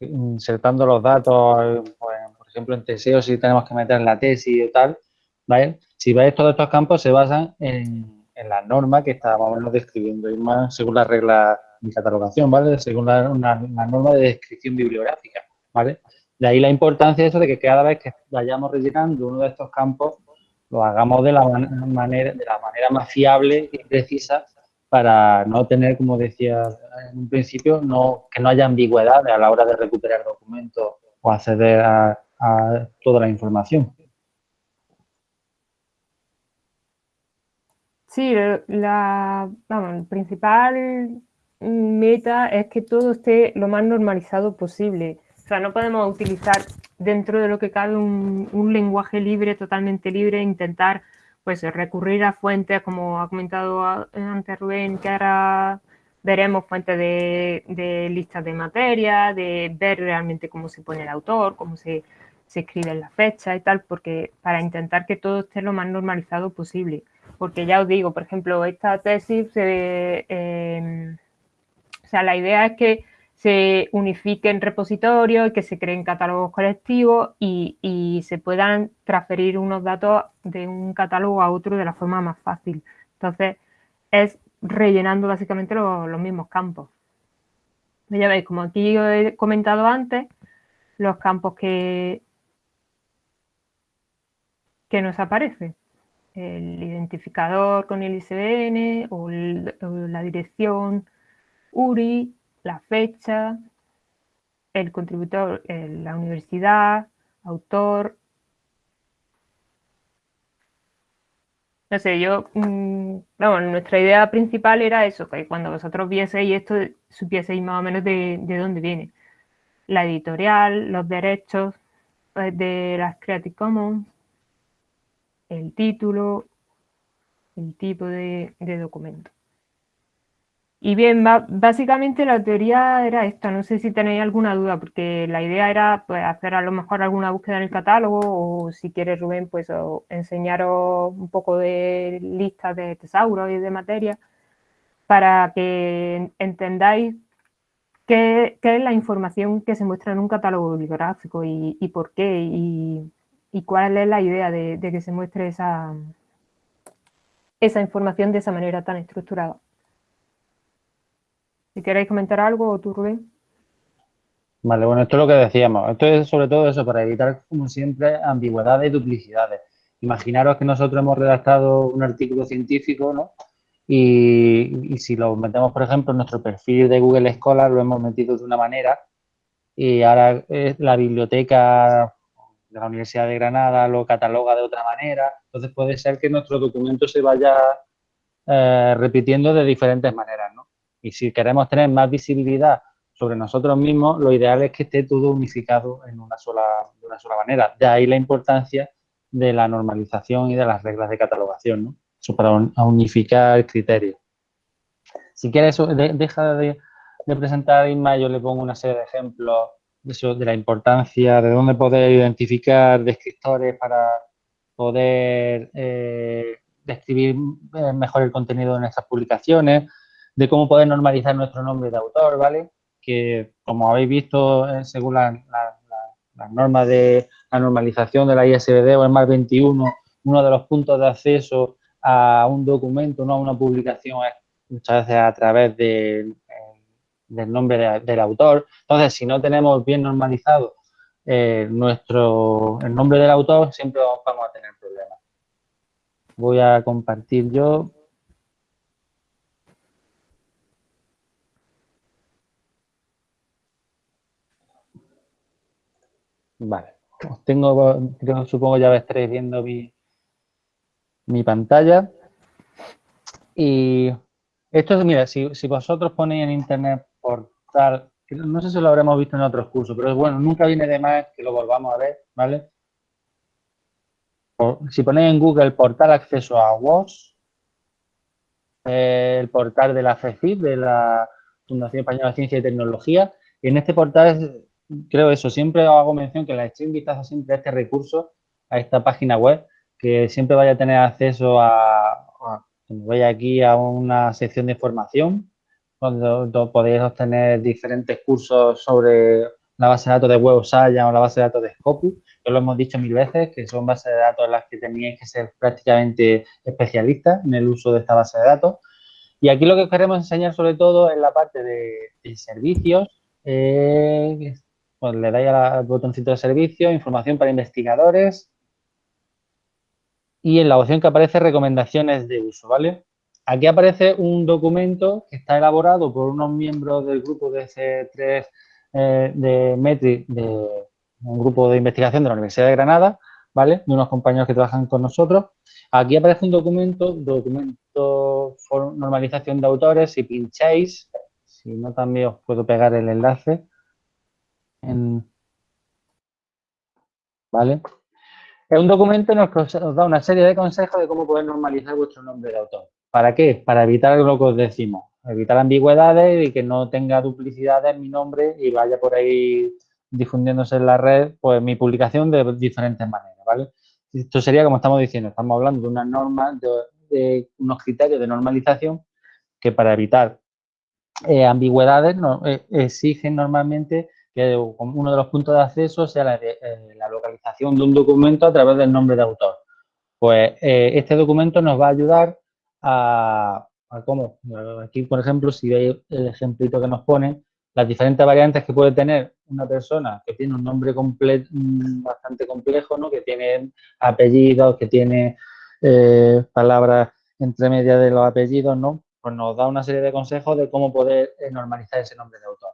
insertando los datos, pues, por ejemplo, en Teseo, si tenemos que meter la tesis y tal, ¿vale? Si veis, todos estos campos se basan en, las normas que estábamos describiendo, más según las reglas de catalogación, ¿vale? Según la, una, norma de descripción bibliográfica, ¿vale? De ahí la importancia de eso de que cada vez que vayamos rellenando uno de estos campos, lo hagamos de la manera, de la manera más fiable y precisa para no tener, como decía en un principio, no, que no haya ambigüedad a la hora de recuperar documentos o acceder a, toda la información. Sí, la principal meta es que todo esté lo más normalizado posible. O sea, no podemos utilizar dentro de lo que cabe un, lenguaje libre, totalmente libre, intentar pues recurrir a fuentes, como ha comentado antes Rubén, que ahora veremos fuentes de, listas de materia, de ver realmente cómo se pone el autor, cómo se, se escribe la fecha y tal, porque para intentar que todo esté lo más normalizado posible. Porque ya os digo, por ejemplo, esta tesis, eh, o sea, la idea es que se unifiquen repositorios, que se creen catálogos colectivos y, se puedan transferir unos datos de un catálogo a otro de la forma más fácil. Entonces, es rellenando básicamente los, mismos campos. Ya veis, como aquí he comentado antes, los campos que, que nos aparecen. El identificador con el ISBN o la dirección URI, la fecha, el contributor, la universidad, autor. No sé, yo, mm, nuestra idea principal era eso, que cuando vosotros vieseis esto, supieseis más o menos de, dónde viene. La editorial, los derechos pues, de las Creative Commons, el título, el tipo de documento. Y bien, básicamente la teoría era esta, no sé si tenéis alguna duda, porque la idea era pues, hacer a lo mejor alguna búsqueda en el catálogo o si quieres Rubén, pues enseñaros un poco de listas de tesauros y de materia para que entendáis qué, es la información que se muestra en un catálogo bibliográfico y, por qué y, cuál es la idea de, de que se muestre esa, esa información de esa manera tan estructurada. Si queréis comentar algo, Rubén. Vale, bueno, esto es lo que decíamos. Esto es sobre todo eso, para evitar, como siempre, ambigüedades y duplicidades. Imaginaros que nosotros hemos redactado un artículo científico, ¿no? Y, si lo metemos, por ejemplo, en nuestro perfil de Google Scholar, lo hemos metido de una manera y ahora la biblioteca de la Universidad de Granada lo cataloga de otra manera. Entonces puede ser que nuestro documento se vaya eh, repitiendo de diferentes maneras, ¿no? Y si queremos tener más visibilidad sobre nosotros mismos, lo ideal es que esté todo unificado en una sola, de una sola manera. De ahí la importancia de la normalización y de las reglas de catalogación, ¿no? Eso para unificar criterios. Si quieres, deja de, presentar, Inma, yo le pongo una serie de ejemplos de, de la importancia, de dónde poder identificar descriptores para poder eh, describir eh, mejor el contenido de nuestras publicaciones, de cómo poder normalizar nuestro nombre de autor, ¿vale? Que como habéis visto, eh, según las normas de la normalización de la ISBD o el MAR 21, uno de los puntos de acceso a un documento, no a una publicación, es muchas veces a través del nombre del autor. Entonces, si no tenemos bien normalizado eh, nuestro, el nombre del autor, siempre vamos a tener problemas. Voy a compartir yo. Vale. tengo, supongo ya estaréis viendo mi, pantalla. Y esto es, mira, si, vosotros ponéis en internet portal, no sé si lo habremos visto en otros cursos, pero bueno, nunca viene de más que lo volvamos a ver, ¿vale? si ponéis en Google portal acceso a WOS, el portal de la FECIP, de la Fundación Española de Ciencia y Tecnología, y en este portal creo eso, siempre hago mención que la estoy invitado siempre a este recurso, a esta página web, que siempre vaya a tener acceso a, a aquí a una sección de formación cuando podéis obtener diferentes cursos sobre la base de datos de Web Science o la base de datos de Scopus, que lo hemos dicho mil veces, que son bases de datos en las que teníais que ser prácticamente especialistas en el uso de esta base de datos. Y aquí lo que queremos enseñar sobre todo es la parte de, servicios, eh, pues le dais al botoncito de servicio, información para investigadores y en la opción que aparece recomendaciones de uso, ¿vale? Aquí aparece un documento que está elaborado por unos miembros del grupo de C3 eh, de Metri, de un grupo de investigación de la Universidad de Granada, ¿vale? De unos compañeros que trabajan con nosotros. Aquí aparece un documento, documento normalización de autores, si pincháis, si no también os puedo pegar el enlace. ¿Vale? Es un documento en que os da una serie de consejos de cómo poder normalizar vuestro nombre de autor. ¿Para qué? Para evitar lo que os decimos, evitar ambigüedades y que no tenga duplicidades en mi nombre y vaya por ahí difundiéndose en la red, pues mi publicación de diferentes maneras, ¿vale? Esto sería, como estamos diciendo, estamos hablando de unas normas, de, unos criterios de normalización que para evitar eh, ambigüedades eh, exigen normalmente uno de los puntos de acceso sea la, eh, la, localización de un documento a través del nombre de autor. Pues este documento nos va a ayudar a, cómo. Aquí, por ejemplo, si veis el ejemplito que nos pone, las diferentes variantes que puede tener una persona que tiene un nombre mm, bastante complejo, ¿no? que tiene apellidos, que tiene eh, palabras entre medias de los apellidos, ¿no? pues nos da una serie de consejos de cómo poder eh, normalizar ese nombre de autor.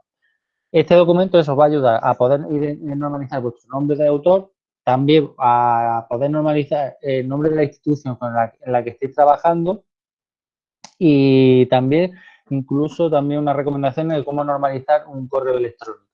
Este documento eso os va a ayudar a poder normalizar vuestro nombre de autor, también a poder normalizar el nombre de la institución con la que estéis trabajando y también incluso también una recomendación de cómo normalizar un correo electrónico,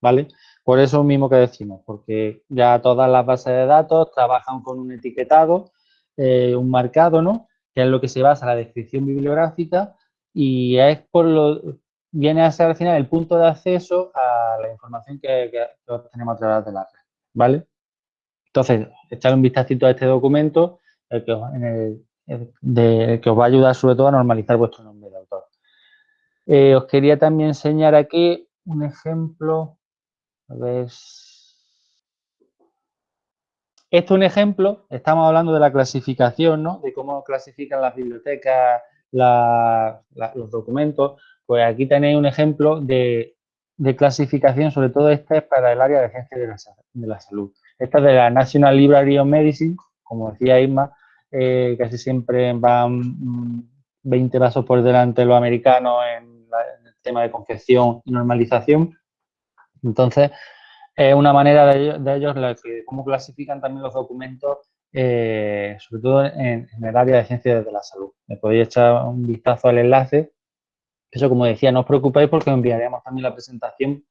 ¿vale? Por eso mismo que decimos, porque ya todas las bases de datos trabajan con un etiquetado, eh, un marcado, ¿no? Que es lo que se basa la descripción bibliográfica y es por lo viene a ser al final el punto de acceso a la información que, que, obtenemos a través de la red, ¿vale? Entonces, echar un vistacito a este documento el que, os va a ayudar sobre todo a normalizar vuestro nombre de autor. Eh, os quería también enseñar aquí un ejemplo. A ver. Esto es un ejemplo, estamos hablando de la clasificación, ¿no? De cómo clasifican las bibliotecas los documentos. Pues aquí tenéis un ejemplo de, clasificación, sobre todo este es para el área de ciencia de la, de la salud. Esta es de la National Library of Medicine, como decía Isma, eh, casi siempre van 20 mm, pasos por delante de los americanos en, el tema de confección y normalización. Entonces, es una manera de, ellos, de cómo clasifican también los documentos, eh, sobre todo en, el área de ciencias de la salud. Me podéis echar un vistazo al enlace. Eso, como decía, no os preocupéis porque enviaremos también la presentación,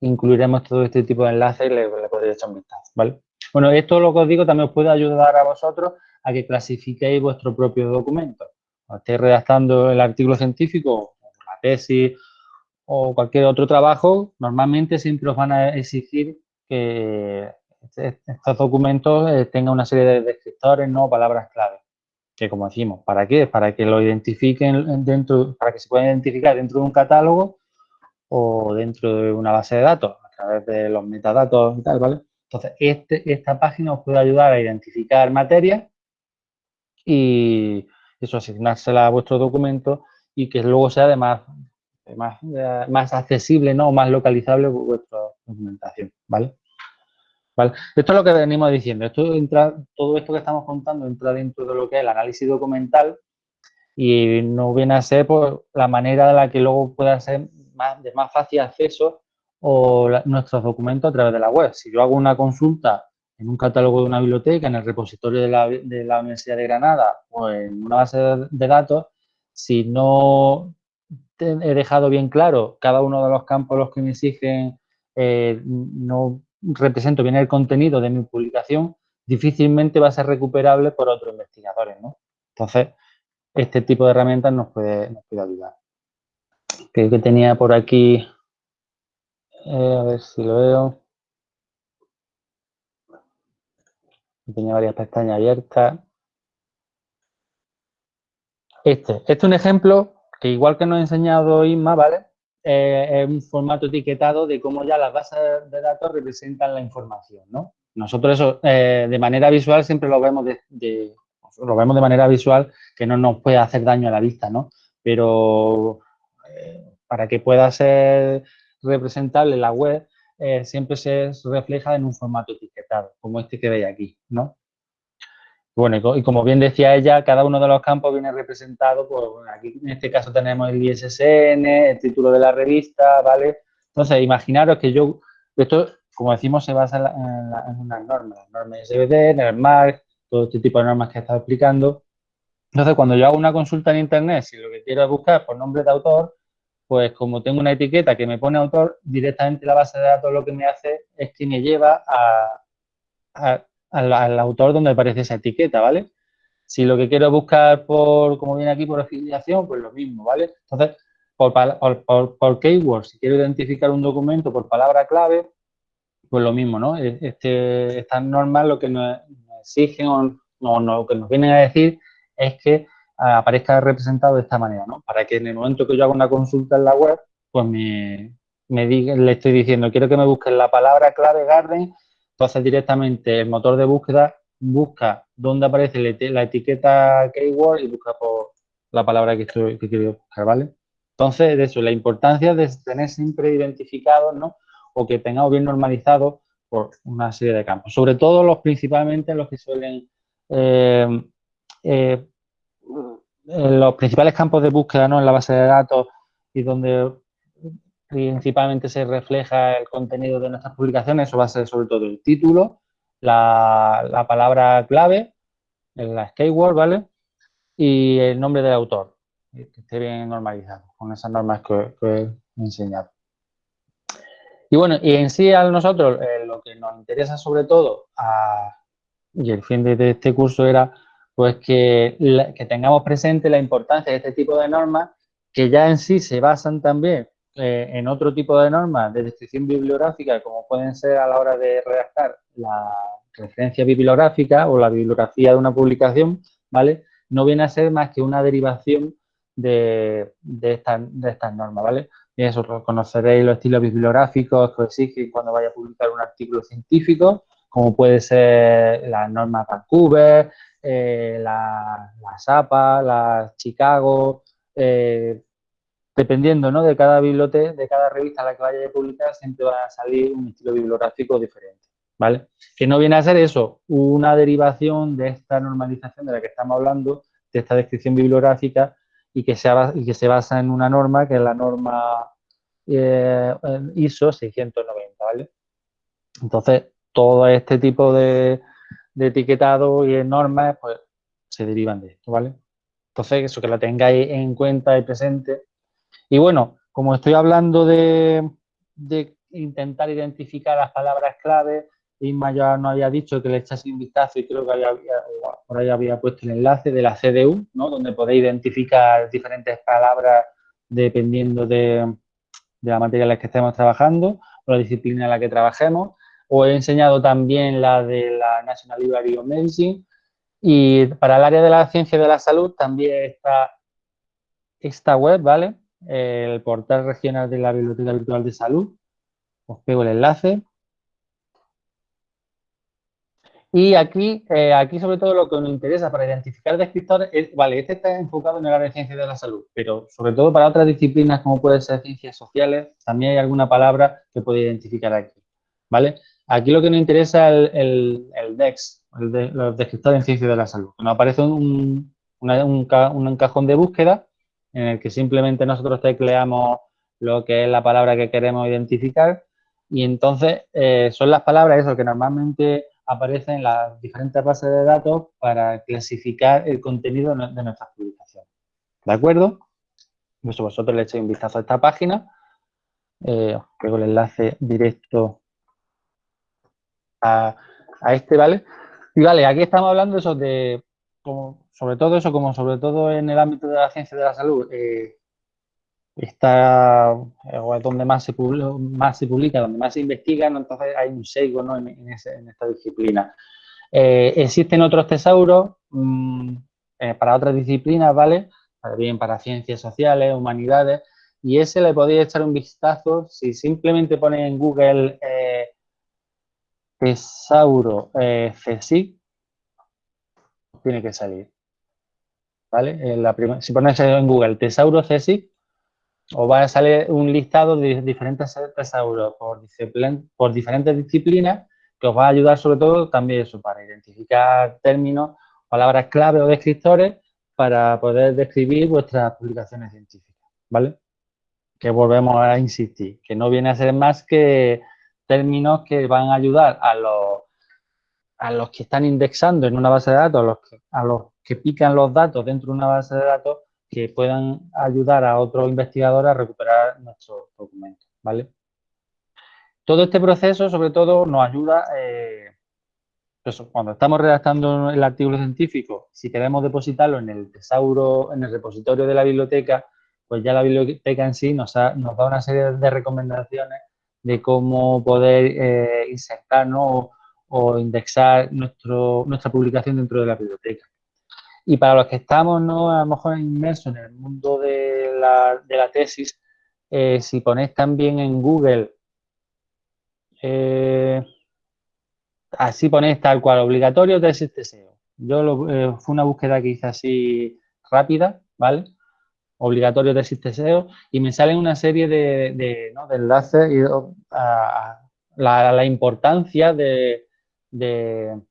incluiremos todo este tipo de enlaces y le, le podéis echar un vistazo, ¿vale? Bueno, esto lo que os digo también os puede ayudar a vosotros a que clasifiquéis vuestro propio documento. Cuando estéis redactando el artículo científico, la tesis o cualquier otro trabajo, normalmente siempre os van a exigir que estos documentos eh, tengan una serie de descriptores, no palabras clave. Que como decimos, ¿para qué? Para que lo identifiquen dentro, para que se puedan identificar dentro de un catálogo o dentro de una base de datos, a través de los metadatos y tal, ¿vale? Entonces, este, esta página os puede ayudar a identificar materias y eso, asignársela a vuestro documento y que luego sea de más, más, accesible, ¿no? más localizable vuestra documentación, ¿vale? Esto es lo que venimos diciendo. Esto entra, todo esto que estamos contando entra dentro de lo que es el análisis documental y no viene a ser por la manera de la que luego pueda ser más, de más fácil acceso o nuestros documentos a través de la web. Si yo hago una consulta en un catálogo de una biblioteca, en el repositorio de la, Universidad de Granada o en una base de datos, si no he dejado bien claro cada uno de los campos los que me exigen, eh, no represento bien el contenido de mi publicación, difícilmente va a ser recuperable por otros investigadores. ¿no? Entonces, este tipo de herramientas nos puede, nos puede ayudar. Creo que tenía por aquí, eh, a ver si lo veo. Tenía varias pestañas abiertas. Este, este es un ejemplo que igual que nos ha enseñado Isma, ¿vale? Eh, un formato etiquetado de cómo ya las bases de datos representan la información, ¿no? Nosotros eso eh, de manera visual siempre lo vemos de, lo vemos de manera visual que no nos puede hacer daño a la vista, ¿no? Pero eh, para que pueda ser representable la web, siempre se refleja en un formato etiquetado, como este que veis aquí, ¿no? Bueno, y como bien decía ella, cada uno de los campos viene representado, pues aquí en este caso tenemos el ISSN, el título de la revista, ¿vale? Entonces, imaginaros que yo, esto, como decimos, se basa en, unas normas, las normas SBD, en el MARC, todo este tipo de normas que he estado explicando. Entonces, cuando yo hago una consulta en Internet, si lo que quiero es buscar por nombre de autor, pues como tengo una etiqueta que me pone autor, directamente la base de datos lo que me hace es que me lleva a al, autor donde aparece esa etiqueta, ¿vale? Si lo que quiero buscar por, como viene aquí, por afiliación, pues lo mismo, ¿vale? Entonces, por, por, por, keyword, si quiero identificar un documento por palabra clave, pues lo mismo, ¿no? E, este, estas normas lo que nos, exigen o no, lo que nos vienen a decir es que aparezca representado de esta manera, ¿no? Para que en el momento que yo haga una consulta en la web, pues me, me diga, le estoy diciendo, quiero que me busquen la palabra clave Garden entonces, directamente el motor de búsqueda busca dónde aparece la etiqueta keyword y busca por la palabra que, estoy, que quiero buscar, ¿vale? Entonces, de eso, la importancia de tener siempre identificados, ¿no? O que tengamos bien normalizados por una serie de campos. Sobre todo los principalmente los que suelen... Eh, eh, los principales campos de búsqueda ¿no? en la base de datos y donde principalmente se refleja el contenido de nuestras publicaciones, eso va a ser sobre todo el título, la, palabra clave, la keyword, ¿vale? Y el nombre del autor, que esté bien normalizado con esas normas que, he enseñado. Y bueno, y en sí a nosotros eh, lo que nos interesa sobre todo, y el fin de, este curso era pues que, que tengamos presente la importancia de este tipo de normas que ya en sí se basan también eh, en otro tipo de normas de descripción bibliográfica, como pueden ser a la hora de redactar la referencia bibliográfica o la bibliografía de una publicación, ¿vale? No viene a ser más que una derivación de, de, estas normas, ¿vale? Y eso, conoceréis los estilos bibliográficos que exigen cuando vaya a publicar un artículo científico, como puede ser las normas Vancouver, eh, la, la SAPA, la Chicago, eh, dependiendo ¿no? de cada biblioteca, de cada revista a la que vaya a publicar, siempre va a salir un estilo bibliográfico diferente, ¿vale? Que no viene a ser eso, una derivación de esta normalización de la que estamos hablando, de esta descripción bibliográfica y que se, basa en una norma que es la norma eh, ISO 690, ¿vale? Entonces, todo este tipo de, etiquetado y de normas, pues, se derivan de esto, ¿vale? Entonces, eso que lo tengáis en cuenta y presente y bueno, como estoy hablando de, intentar identificar las palabras clave, Isma ya nos había dicho que le echase un vistazo y creo que por ahí había puesto el enlace de la CDU, ¿no? donde podéis identificar diferentes palabras dependiendo de, de la materia en la que estemos trabajando o la disciplina en la que trabajemos. Os he enseñado también la de la National Library of Medicine y para el área de la ciencia de la salud también está esta web, ¿vale? El portal regional de la Biblioteca Virtual de Salud. Os pego el enlace. Y aquí, eh, aquí sobre todo lo que nos interesa para identificar descriptores es, vale, este está enfocado en el área de ciencias de la salud, pero sobre todo para otras disciplinas como pueden ser ciencias sociales, también hay alguna palabra que puede identificar aquí, ¿vale? Aquí lo que nos interesa es el, DEX, el de, los en ciencias de la salud. Nos aparece un, un cajón de búsqueda en el que simplemente nosotros tecleamos lo que es la palabra que queremos identificar y entonces eh, son las palabras eso que normalmente aparecen en las diferentes bases de datos para clasificar el contenido de nuestras publicaciones. ¿De acuerdo? Pues vosotros le echéis un vistazo a esta página. Eh, os pego el enlace directo a, a, este, ¿vale? Y vale, aquí estamos hablando eso de sobre todo eso, como sobre todo en el ámbito de la ciencia de la salud, eh, está eh, donde más se, publica, más se publica, donde más se investiga, entonces hay un sesgo ¿no? en, esta disciplina. Eh, existen otros tesauros mm, para otras disciplinas, ¿vale? bien para ciencias sociales, humanidades, y ese le podéis echar un vistazo si simplemente ponéis en Google Tesauro CSIC, tiene que salir. ¿Vale? la si ponéis en Google Tesauro CSIC, os va a salir un listado de diferentes tesauros por, por diferentes disciplinas que os va a ayudar sobre todo también eso, para identificar términos, palabras clave o descriptores para poder describir vuestras publicaciones científicas, ¿vale? Que volvemos a insistir, que no viene a ser más que términos que van a ayudar a los, a los que están indexando en una base de datos, a los, que, pican los datos dentro de una base de datos, que puedan ayudar a otros investigadores a recuperar nuestros documentos, ¿vale? Todo este proceso, sobre todo, nos ayuda, eh, cuando estamos redactando el artículo científico, si queremos depositarlo en el tesauro, en el repositorio de la biblioteca, pues ya la biblioteca en sí nos, da una serie de recomendaciones de cómo poder eh, insertar o, indexar nuestro, nuestra publicación dentro de la biblioteca. Y para los que estamos ¿no? a lo mejor inmersos en el mundo de la, tesis, eh, si ponéis también en Google, eh, así ponéis tal cual, obligatorio tesis TSEO. Yo lo, eh, fue una búsqueda que hice así rápida, ¿vale? Obligatorio tesis TSEO y me salen una serie de, enlaces y a, la, importancia de del,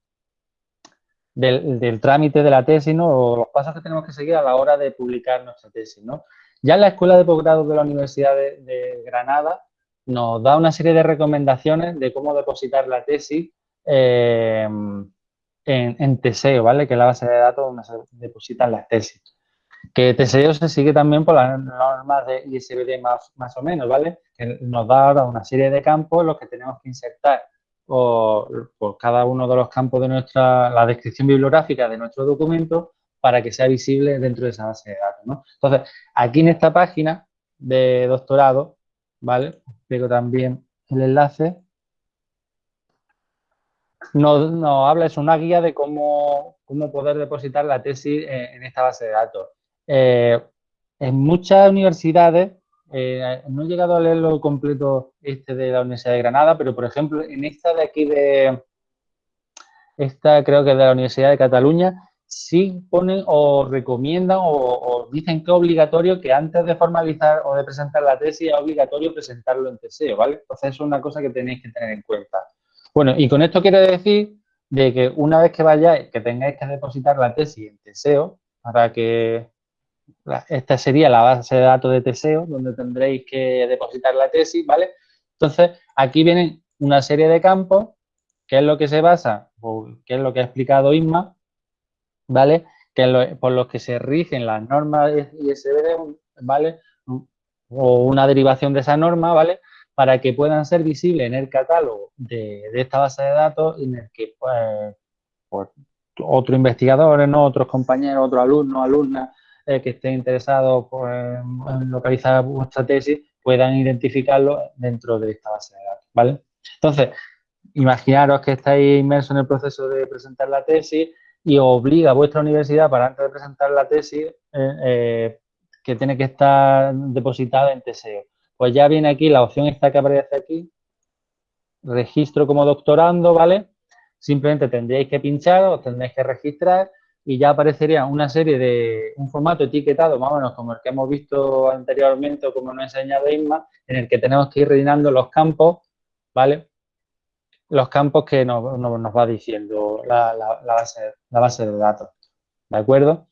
trámite de la tesis, ¿no? O los pasos que tenemos que seguir a la hora de publicar nuestra tesis, ¿no? Ya la Escuela de Posgrado de la Universidad de, Granada nos da una serie de recomendaciones de cómo depositar la tesis eh, en, Teseo, ¿vale? Que es la base de datos donde se depositan las tesis. Que Teseo se sigue también por las normas de ISBD más, más o menos, ¿vale? Que nos da ahora una serie de campos en los que tenemos que insertar por, cada uno de los campos de nuestra, la descripción bibliográfica de nuestro documento para que sea visible dentro de esa base de datos. Entonces, aquí en esta página de doctorado, ¿vale? Pero también el enlace. Nos, habla, es una guía de cómo, cómo poder depositar la tesis en, esta base de datos. Eh, en muchas universidades eh, no he llegado a leerlo completo este de la Universidad de Granada, pero por ejemplo, en esta de aquí de, esta creo que de la Universidad de Cataluña, sí ponen o recomiendan o, dicen que es obligatorio que antes de formalizar o de presentar la tesis es obligatorio presentarlo en TSEO, ¿vale? Entonces es una cosa que tenéis que tener en cuenta. Bueno, y con esto quiero decir de que una vez que vayáis, que tengáis que depositar la tesis en TSEO, para que esta sería la base de datos de Teseo, donde tendréis que depositar la tesis, ¿vale? Entonces, aquí vienen una serie de campos, que es lo que se basa, que es lo que ha explicado Isma, ¿vale? Que por los que se rigen las normas ISBD, ¿vale? O una derivación de esa norma, ¿vale? Para que puedan ser visibles en el catálogo de, esta base de datos en el que, pues, pues otros investigadores, ¿no? Otros compañeros, otros alumnos, alumnas, que estén interesados pues, en localizar vuestra tesis puedan identificarlo dentro de esta base de datos, ¿vale? Entonces, imaginaros que estáis inmersos en el proceso de presentar la tesis y obliga a vuestra universidad para antes de presentar la tesis eh, eh, que tiene que estar depositada en TSEO. Pues ya viene aquí la opción esta que aparece aquí, registro como doctorando, ¿vale? Simplemente tendréis que pinchar, os tendréis que registrar y ya aparecería una serie de, un formato etiquetado más o menos como el que hemos visto anteriormente o como nos ha enseñado Isma, en el que tenemos que ir rellenando los campos, ¿vale? Los campos que nos, va diciendo la, base, la base de datos, ¿de acuerdo?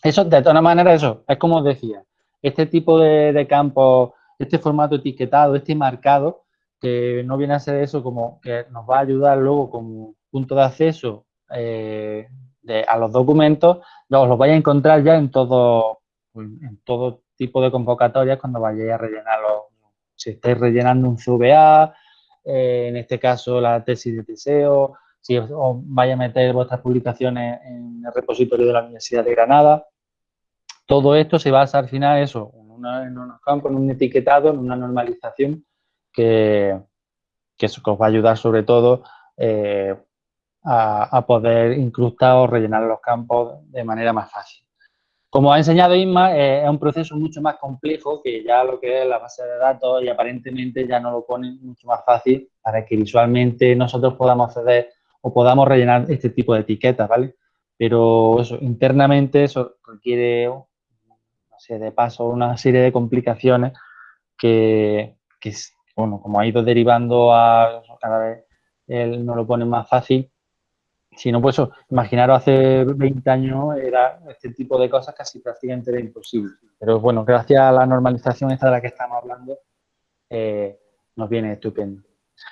Eso, de todas maneras, eso, es como os decía, este tipo de, de campos, este formato etiquetado, este marcado, que no viene a ser eso como que nos va a ayudar luego como punto de acceso eh, a los documentos, os los vais a encontrar ya en todo, en todo tipo de convocatorias cuando vayáis a rellenarlo. Si estáis rellenando un CVA, eh, en este caso la tesis de TSEO, si os, vais a meter vuestras publicaciones en el repositorio de la Universidad de Granada. Todo esto se basa al final eso, en, unos campos, en un etiquetado, en una normalización que, que, os va a ayudar sobre todo eh, a, poder incrustar o rellenar los campos de manera más fácil. Como ha enseñado Isma, eh, es un proceso mucho más complejo que ya lo que es la base de datos y aparentemente ya nos lo pone mucho más fácil para que visualmente nosotros podamos acceder o podamos rellenar este tipo de etiquetas, ¿vale? Pero eso, internamente eso requiere una serie de pasos, una serie de complicaciones que, que bueno, como ha ido derivando a cada vez él nos lo pone más fácil, si no, pues imaginaros hace 20 años era este tipo de cosas casi prácticamente era imposible. Pero bueno, gracias a la normalización esta de la que estamos hablando, eh, nos viene estupendo.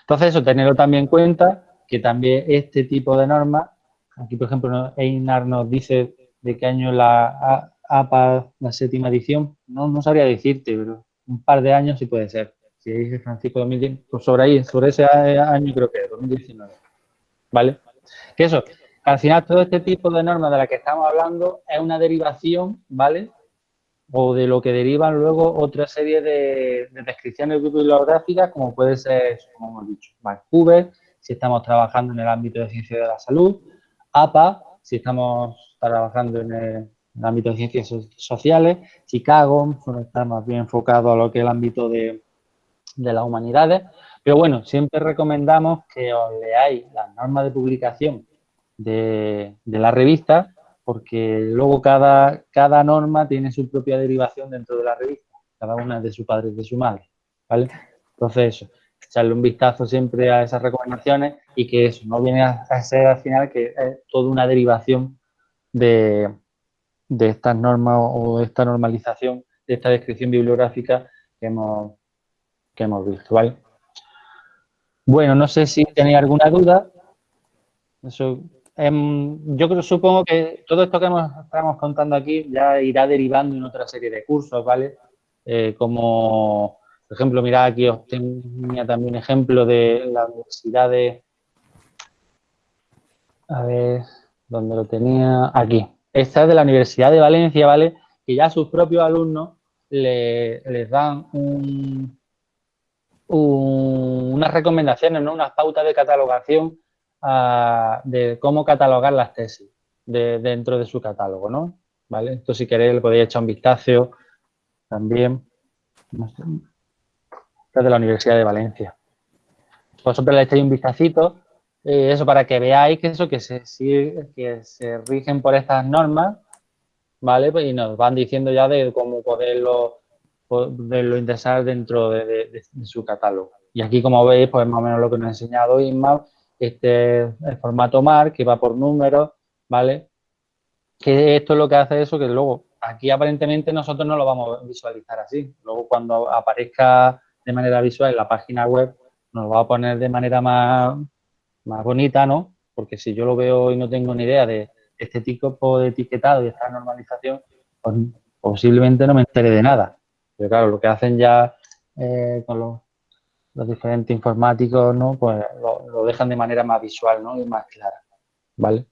Entonces, eso, tenerlo también en cuenta, que también este tipo de normas, aquí por ejemplo Einar nos dice de qué año la APA, la séptima edición, no, no sabría decirte, pero un par de años sí puede ser. Si dice Francisco 2010, pues sobre ahí, sobre ese año creo que es, 2019. ¿Vale? Que eso, al final todo este tipo de normas de las que estamos hablando es una derivación, ¿vale? O de lo que derivan luego otra serie de, descripciones bibliográficas, como puede ser, como hemos dicho, Vancouver, si estamos trabajando en el ámbito de ciencia de la salud, APA, si estamos trabajando en el, ámbito de ciencias sociales, Chicago, está más bien enfocado a lo que es el ámbito de, de las humanidades, pero bueno, siempre recomendamos que os leáis las normas de publicación de, la revista, porque luego cada, norma tiene su propia derivación dentro de la revista, cada una de su padre y de su madre, ¿vale? Entonces eso, echarle un vistazo siempre a esas recomendaciones y que eso no viene a, ser al final que es toda una derivación de, de estas normas o de esta normalización, de esta descripción bibliográfica que hemos, que hemos visto, ¿vale? Bueno, no sé si tenéis alguna duda. Em, yo creo, supongo que todo esto que estamos contando aquí ya irá derivando en otra serie de cursos, ¿vale? Eh, como, por ejemplo, mirad aquí os tenía también ejemplo de la Universidad de... A ver, ¿dónde lo tenía? Aquí. Esta es de la Universidad de Valencia, ¿vale? Que ya sus propios alumnos les dan un, unas recomendaciones, ¿no? unas pautas de catalogación ah, de cómo catalogar las tesis dentro de su catálogo, ¿no? ¿Vale? Esto si queréis le podéis echar un vistazo también. es de la Universidad de Valencia. Vosotros le echáis un vistacito, eh, eso para que veáis que eso, que se, que se rigen por estas normas, ¿vale? Pues, y nos van diciendo ya de cómo poderlo poderlo ingresar dentro de, su catálogo. Y aquí, como veis, pues más o menos lo que nos ha enseñado Isma, este es el formato MAR, que va por números, ¿vale? Que esto es lo que hace eso, que luego aquí aparentemente nosotros no lo vamos a visualizar así. Luego cuando aparezca de manera visual en la página web, nos va a poner de manera más, más bonita, ¿no? Porque si yo lo veo y no tengo ni idea de este tipo de etiquetado y esta normalización, pues posiblemente no me entere de nada. Pero claro, lo que hacen ya eh, con los, diferentes informáticos, ¿no? Pues lo, dejan de manera más visual, ¿no? Y más clara, ¿vale?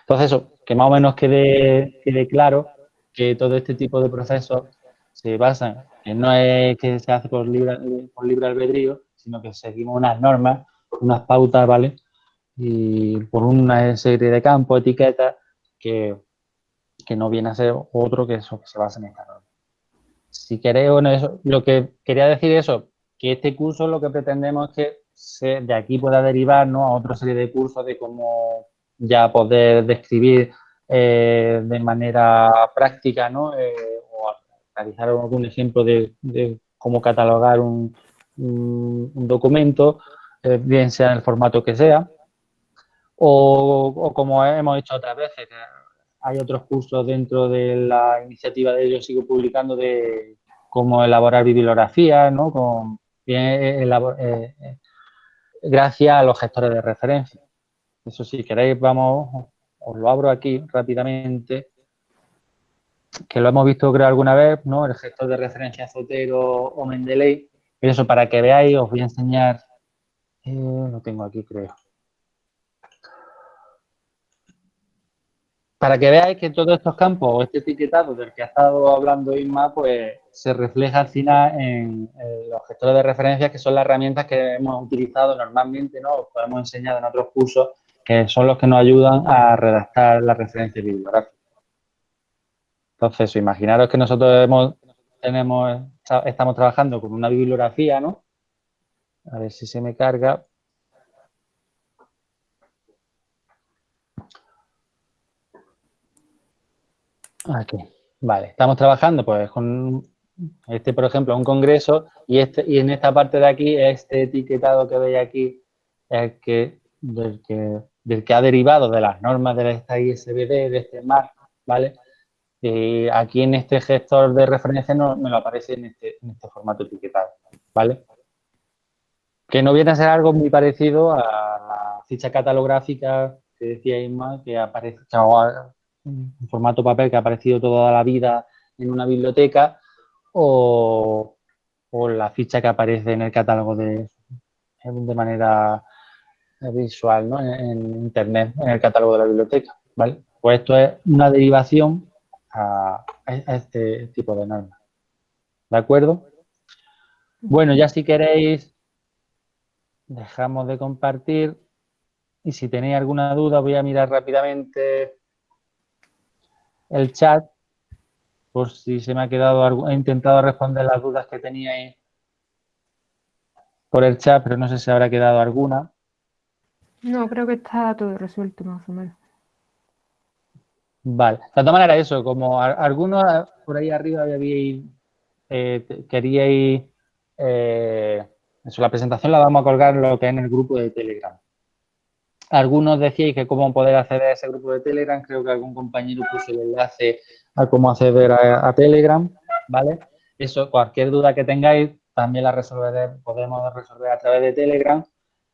Entonces eso, que más o menos quede, quede claro que todo este tipo de procesos se basan en no es que se hace por libre, por libre albedrío, sino que seguimos unas normas, unas pautas, ¿vale? Y por una serie de campos, etiquetas, que, que no viene a ser otro que eso, que se basa en esta norma si queréis, bueno, eso, lo que quería decir eso, que este curso lo que pretendemos es que se, de aquí pueda derivar ¿no? a otra serie de cursos de cómo ya poder describir eh, de manera práctica, ¿no? Eh, o realizar algún ejemplo de, cómo catalogar un, documento, eh, bien sea en el formato que sea, o, o como hemos hecho otras veces, hay otros cursos dentro de la iniciativa de ellos, sigo publicando de cómo elaborar bibliografía, ¿no? Con, eh, eh, eh, gracias a los gestores de referencia. Eso si queréis, vamos, os lo abro aquí rápidamente, que lo hemos visto creo alguna vez, ¿no? El gestor de referencia Zotero o Mendeley. Eso para que veáis, os voy a enseñar, lo tengo aquí creo. Para que veáis que todos estos campos este etiquetado del que ha estado hablando Isma, pues se refleja al final en, los gestores de referencia, que son las herramientas que hemos utilizado normalmente, ¿no? Os hemos enseñado en otros cursos, que son los que nos ayudan a redactar la referencia bibliográfica. Entonces, imaginaros que nosotros hemos, tenemos, estamos trabajando con una bibliografía, ¿no? A ver si se me carga. Aquí, vale. Estamos trabajando pues con este, por ejemplo, un congreso y, este, y en esta parte de aquí, este etiquetado que veis aquí, es que, del, que, del que ha derivado de las normas de esta ISBD, de este MAR, ¿vale? Y aquí en este gestor de referencia no me lo aparece en este, en este formato etiquetado, ¿vale? Que no viene a ser algo muy parecido a la ficha catalográfica que decía Isma, que aparece en formato papel que ha aparecido toda la vida en una biblioteca o, la ficha que aparece en el catálogo de, de manera visual ¿no? en, Internet, en el catálogo de la biblioteca. ¿vale? Pues esto es una derivación a, este tipo de normas. ¿De acuerdo? Bueno, ya si queréis, dejamos de compartir. Y si tenéis alguna duda, voy a mirar rápidamente el chat por si se me ha quedado, he intentado responder las dudas que teníais por el chat, pero no sé si habrá quedado alguna. No, creo que está todo resuelto más o menos. Vale, de todas maneras eso, como algunos por ahí arriba habíais, eh, queríais, eh, eso, la presentación la vamos a colgar lo que es en el grupo de Telegram. Algunos decíais que cómo poder acceder a ese grupo de Telegram, creo que algún compañero puso el enlace a cómo acceder a, Telegram, ¿vale? Eso, cualquier duda que tengáis, también la resolveré, podemos resolver a través de Telegram.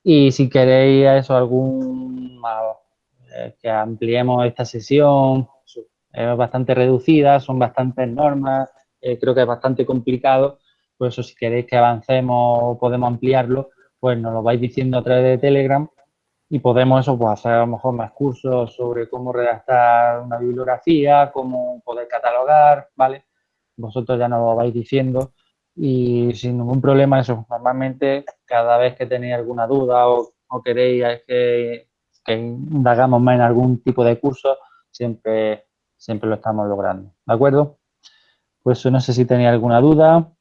Y si queréis eso, algún eh, que ampliemos esta sesión, es bastante reducida, son bastantes normas, eh, creo que es bastante complicado, por eso si queréis que avancemos o podemos ampliarlo, pues nos lo vais diciendo a través de Telegram y podemos eso, pues hacer a lo mejor más cursos sobre cómo redactar una bibliografía, cómo poder catalogar, ¿vale? Vosotros ya nos lo vais diciendo y sin ningún problema eso, normalmente cada vez que tenéis alguna duda o, queréis que, que indagamos más en algún tipo de curso, siempre, siempre lo estamos logrando, ¿de acuerdo? Pues no sé si tenéis alguna duda.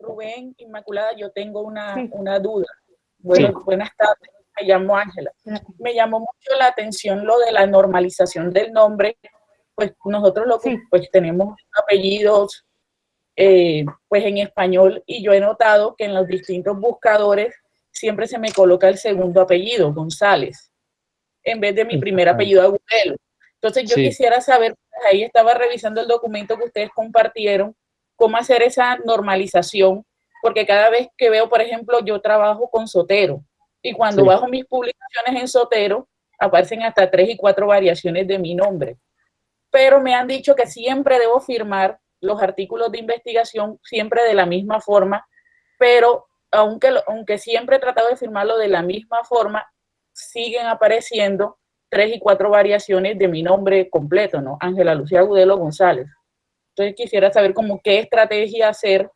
Rubén, Inmaculada, yo tengo una, una duda. Bueno, buenas tardes me llamo Ángela. Me llamó mucho la atención lo de la normalización del nombre, pues nosotros lo que pues tenemos apellidos eh, pues en español y yo he notado que en los distintos buscadores siempre se me coloca el segundo apellido, González, en vez de mi primer apellido Agudelo. Entonces yo quisiera saber, pues, ahí estaba revisando el documento que ustedes compartieron, cómo hacer esa normalización, porque cada vez que veo, por ejemplo, yo trabajo con Sotero, y cuando bajo mis publicaciones en Sotero, aparecen hasta tres y cuatro variaciones de mi nombre. Pero me han dicho que siempre debo firmar los artículos de investigación, siempre de la misma forma, pero aunque, aunque siempre he tratado de firmarlo de la misma forma, siguen apareciendo tres y cuatro variaciones de mi nombre completo, ¿no? Ángela Lucía Gudelo González. Entonces quisiera saber cómo qué estrategia hacer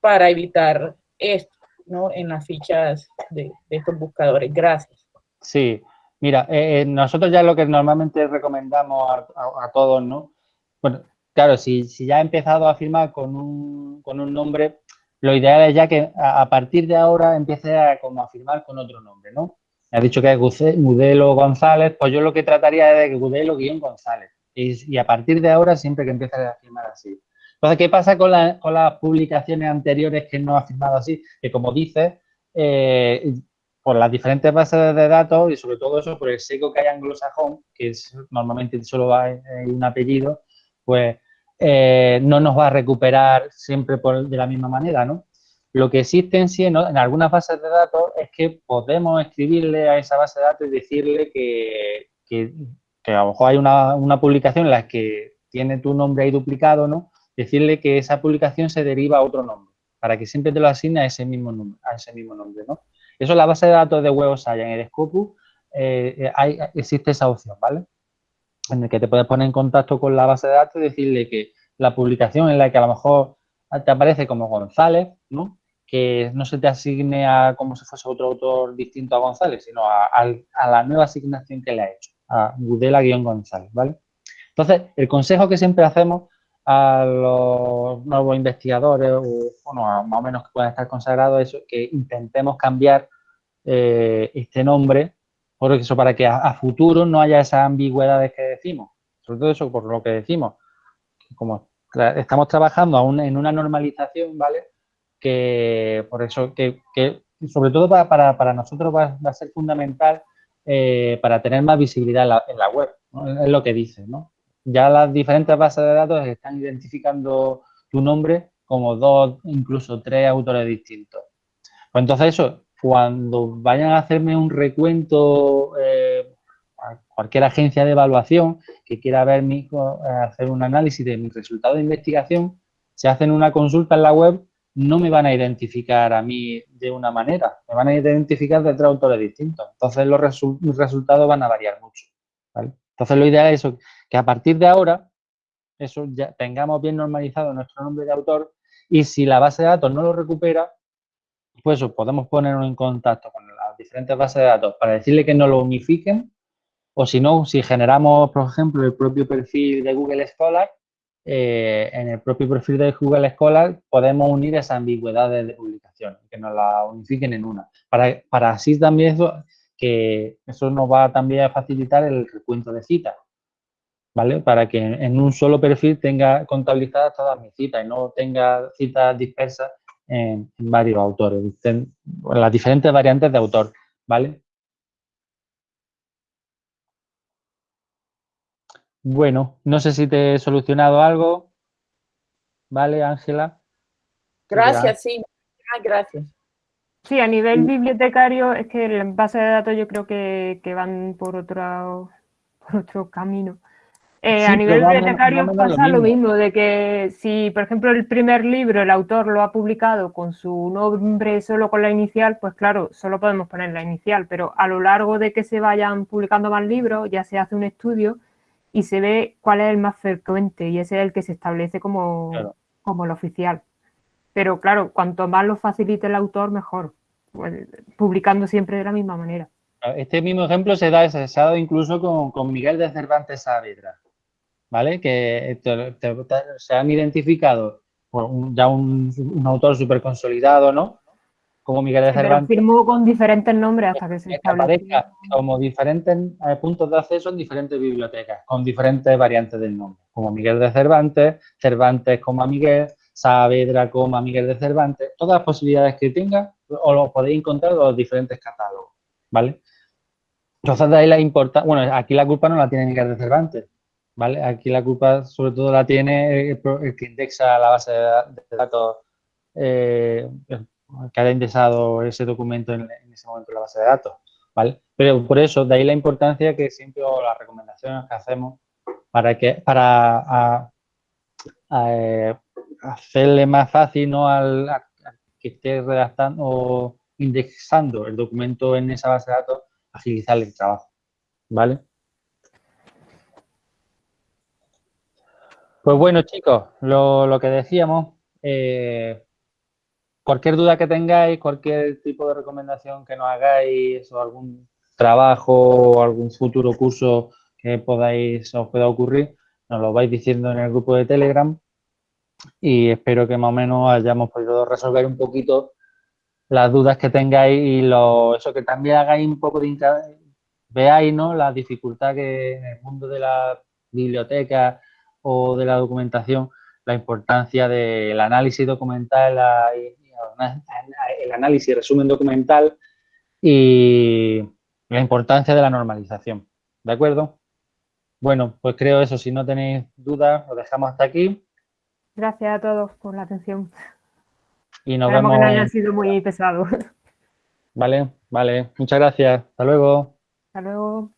para evitar esto. ¿No? en las fichas de, estos buscadores. Gracias. Sí, mira, eh, eh, nosotros ya lo que normalmente recomendamos a, todos, ¿no? Bueno, claro, si, si, ya ha empezado a firmar con un, con un nombre, lo ideal es ya que a, partir de ahora empiece a, como a firmar con otro nombre, ¿no? Me ha dicho que es Gudelo González, pues yo lo que trataría es de Gudelo-González. Y, y, a partir de ahora, siempre que empiece a firmar así. Entonces, ¿qué pasa con, las publicaciones anteriores que no ha firmado así? Que como dices, eh, por las diferentes bases de datos y sobre todo eso por el seco que hay anglosajón, que normalmente solo en un apellido, pues eh, no nos va a recuperar siempre de la misma manera, ¿no? Lo que existe en sí, en algunas bases de datos, es que podemos escribirle a esa base de datos y decirle que, a lo mejor hay una publicación en la que tiene tu nombre ahí duplicado, ¿no? Decirle que esa publicación se deriva a otro nombre, para que siempre te lo asigne a ese mismo nombre, a ese mismo nombre, ¿no? Eso en la base de datos de Web en el Scopus eh, eh, hay, existe esa opción, ¿vale? En el que te puedes poner en contacto con la base de datos y decirle que la publicación en la que a lo mejor te aparece como González, ¿no? Que no se te asigne a como si fuese otro autor distinto a González, sino a, la nueva asignación que le ha hecho, a Gudela-González, ¿vale? Entonces, el consejo que siempre hacemos a los nuevos investigadores o bueno, más o menos que puedan estar consagrados es que intentemos cambiar eh, este nombre por eso, para que a, futuro no haya esas ambigüedades que decimos. Sobre todo eso por lo que decimos. Como estamos trabajando aún en una normalización, ¿vale? Que por eso, que, sobre todo para, nosotros va, a ser fundamental eh, para tener más visibilidad en la, web, es lo que dice, ¿no? Ya las diferentes bases de datos están identificando tu nombre como dos, incluso tres autores distintos. Pues entonces eso, cuando vayan a hacerme un recuento, eh, cualquier agencia de evaluación que quiera ver mi, eh, hacer un análisis de mi resultado de investigación, si hacen una consulta en la web, no me van a identificar a mí de una manera, me van a identificar de tres autores distintos. Entonces los resultados van a variar mucho. Entonces lo ideal es eso, que a partir de ahora, eso ya tengamos bien normalizado nuestro nombre de autor y si la base de datos no lo recupera, pues podemos ponernos en contacto con las diferentes bases de datos para decirle que no lo unifiquen o si no, si generamos, por ejemplo, el propio perfil de Google Scholar, eh, en el propio perfil de Google Scholar podemos unir esas ambigüedades de publicación, que nos la unifiquen en una. Para, para así también eso, que eso nos va también a facilitar el recuento de citas, ¿vale? Para que en un solo perfil tenga contabilizadas todas mis citas y no tenga citas dispersas en, varios autores, en, las diferentes variantes de autor, ¿vale? Bueno, no sé si te he solucionado algo. ¿Vale, Ángela? Gracias, sí. gracias. Sí, a nivel bibliotecario es que en base de datos yo creo que, van por otro, por otro camino. Eh, a nivel bibliotecario pasa lo mismo. de que si, por ejemplo, el primer libro el autor lo ha publicado con su nombre solo con la inicial, pues claro, solo podemos poner la inicial, pero a lo largo de que se vayan publicando más libros, ya se hace un estudio y se ve cuál es el más frecuente y ese es el que se establece como, como el oficial. Pero claro, cuanto más lo facilite el autor, mejor, pues, publicando siempre de la misma manera. Este mismo ejemplo se da, se ha dado incluso con, con Miguel de Cervantes Saavedra. ¿Vale? Que se han identificado ya un, autor súper consolidado, ¿no? Como Miguel de Cervantes. Pero firmó con diferentes nombres hasta que se establezca como diferentes eh, puntos de acceso en diferentes bibliotecas, con diferentes variantes del nombre, como Miguel de Cervantes, Cervantes, como Miguel, Saavedra, como Miguel de Cervantes, todas las posibilidades que tenga, o lo podéis encontrar en los diferentes catálogos, ¿vale? Entonces, de ahí la importancia, bueno, aquí la culpa no la tiene Miguel de Cervantes, ¿vale? Aquí la culpa sobre todo la tiene el, que indexa la base de datos eh, que haya indexado ese documento en, ese momento en la base de datos, ¿vale? Pero por eso, de ahí la importancia que siempre, o las recomendaciones que hacemos para que, para eh, hacerle más fácil, ¿no? Al, que esté redactando o indexando el documento en esa base de datos, agilizar el trabajo, ¿vale? Pues bueno, chicos, lo, que decíamos, eh, cualquier duda que tengáis, cualquier tipo de recomendación que nos hagáis o algún trabajo o algún futuro curso que podáis, os pueda ocurrir, nos lo vais diciendo en el grupo de Telegram y espero que más o menos hayamos podido resolver un poquito las dudas que tengáis y lo, eso que también hagáis un poco de veáis ¿no? la dificultad que en el mundo de la biblioteca o de la documentación, la importancia del análisis documental, el análisis y resumen documental y la importancia de la normalización. ¿De acuerdo? Bueno, pues creo eso. Si no tenéis dudas, lo dejamos hasta aquí. Gracias a todos por la atención. Y nos vemos. que no haya sido muy pesado. Vale, vale. Muchas gracias. Hasta luego. Hasta luego.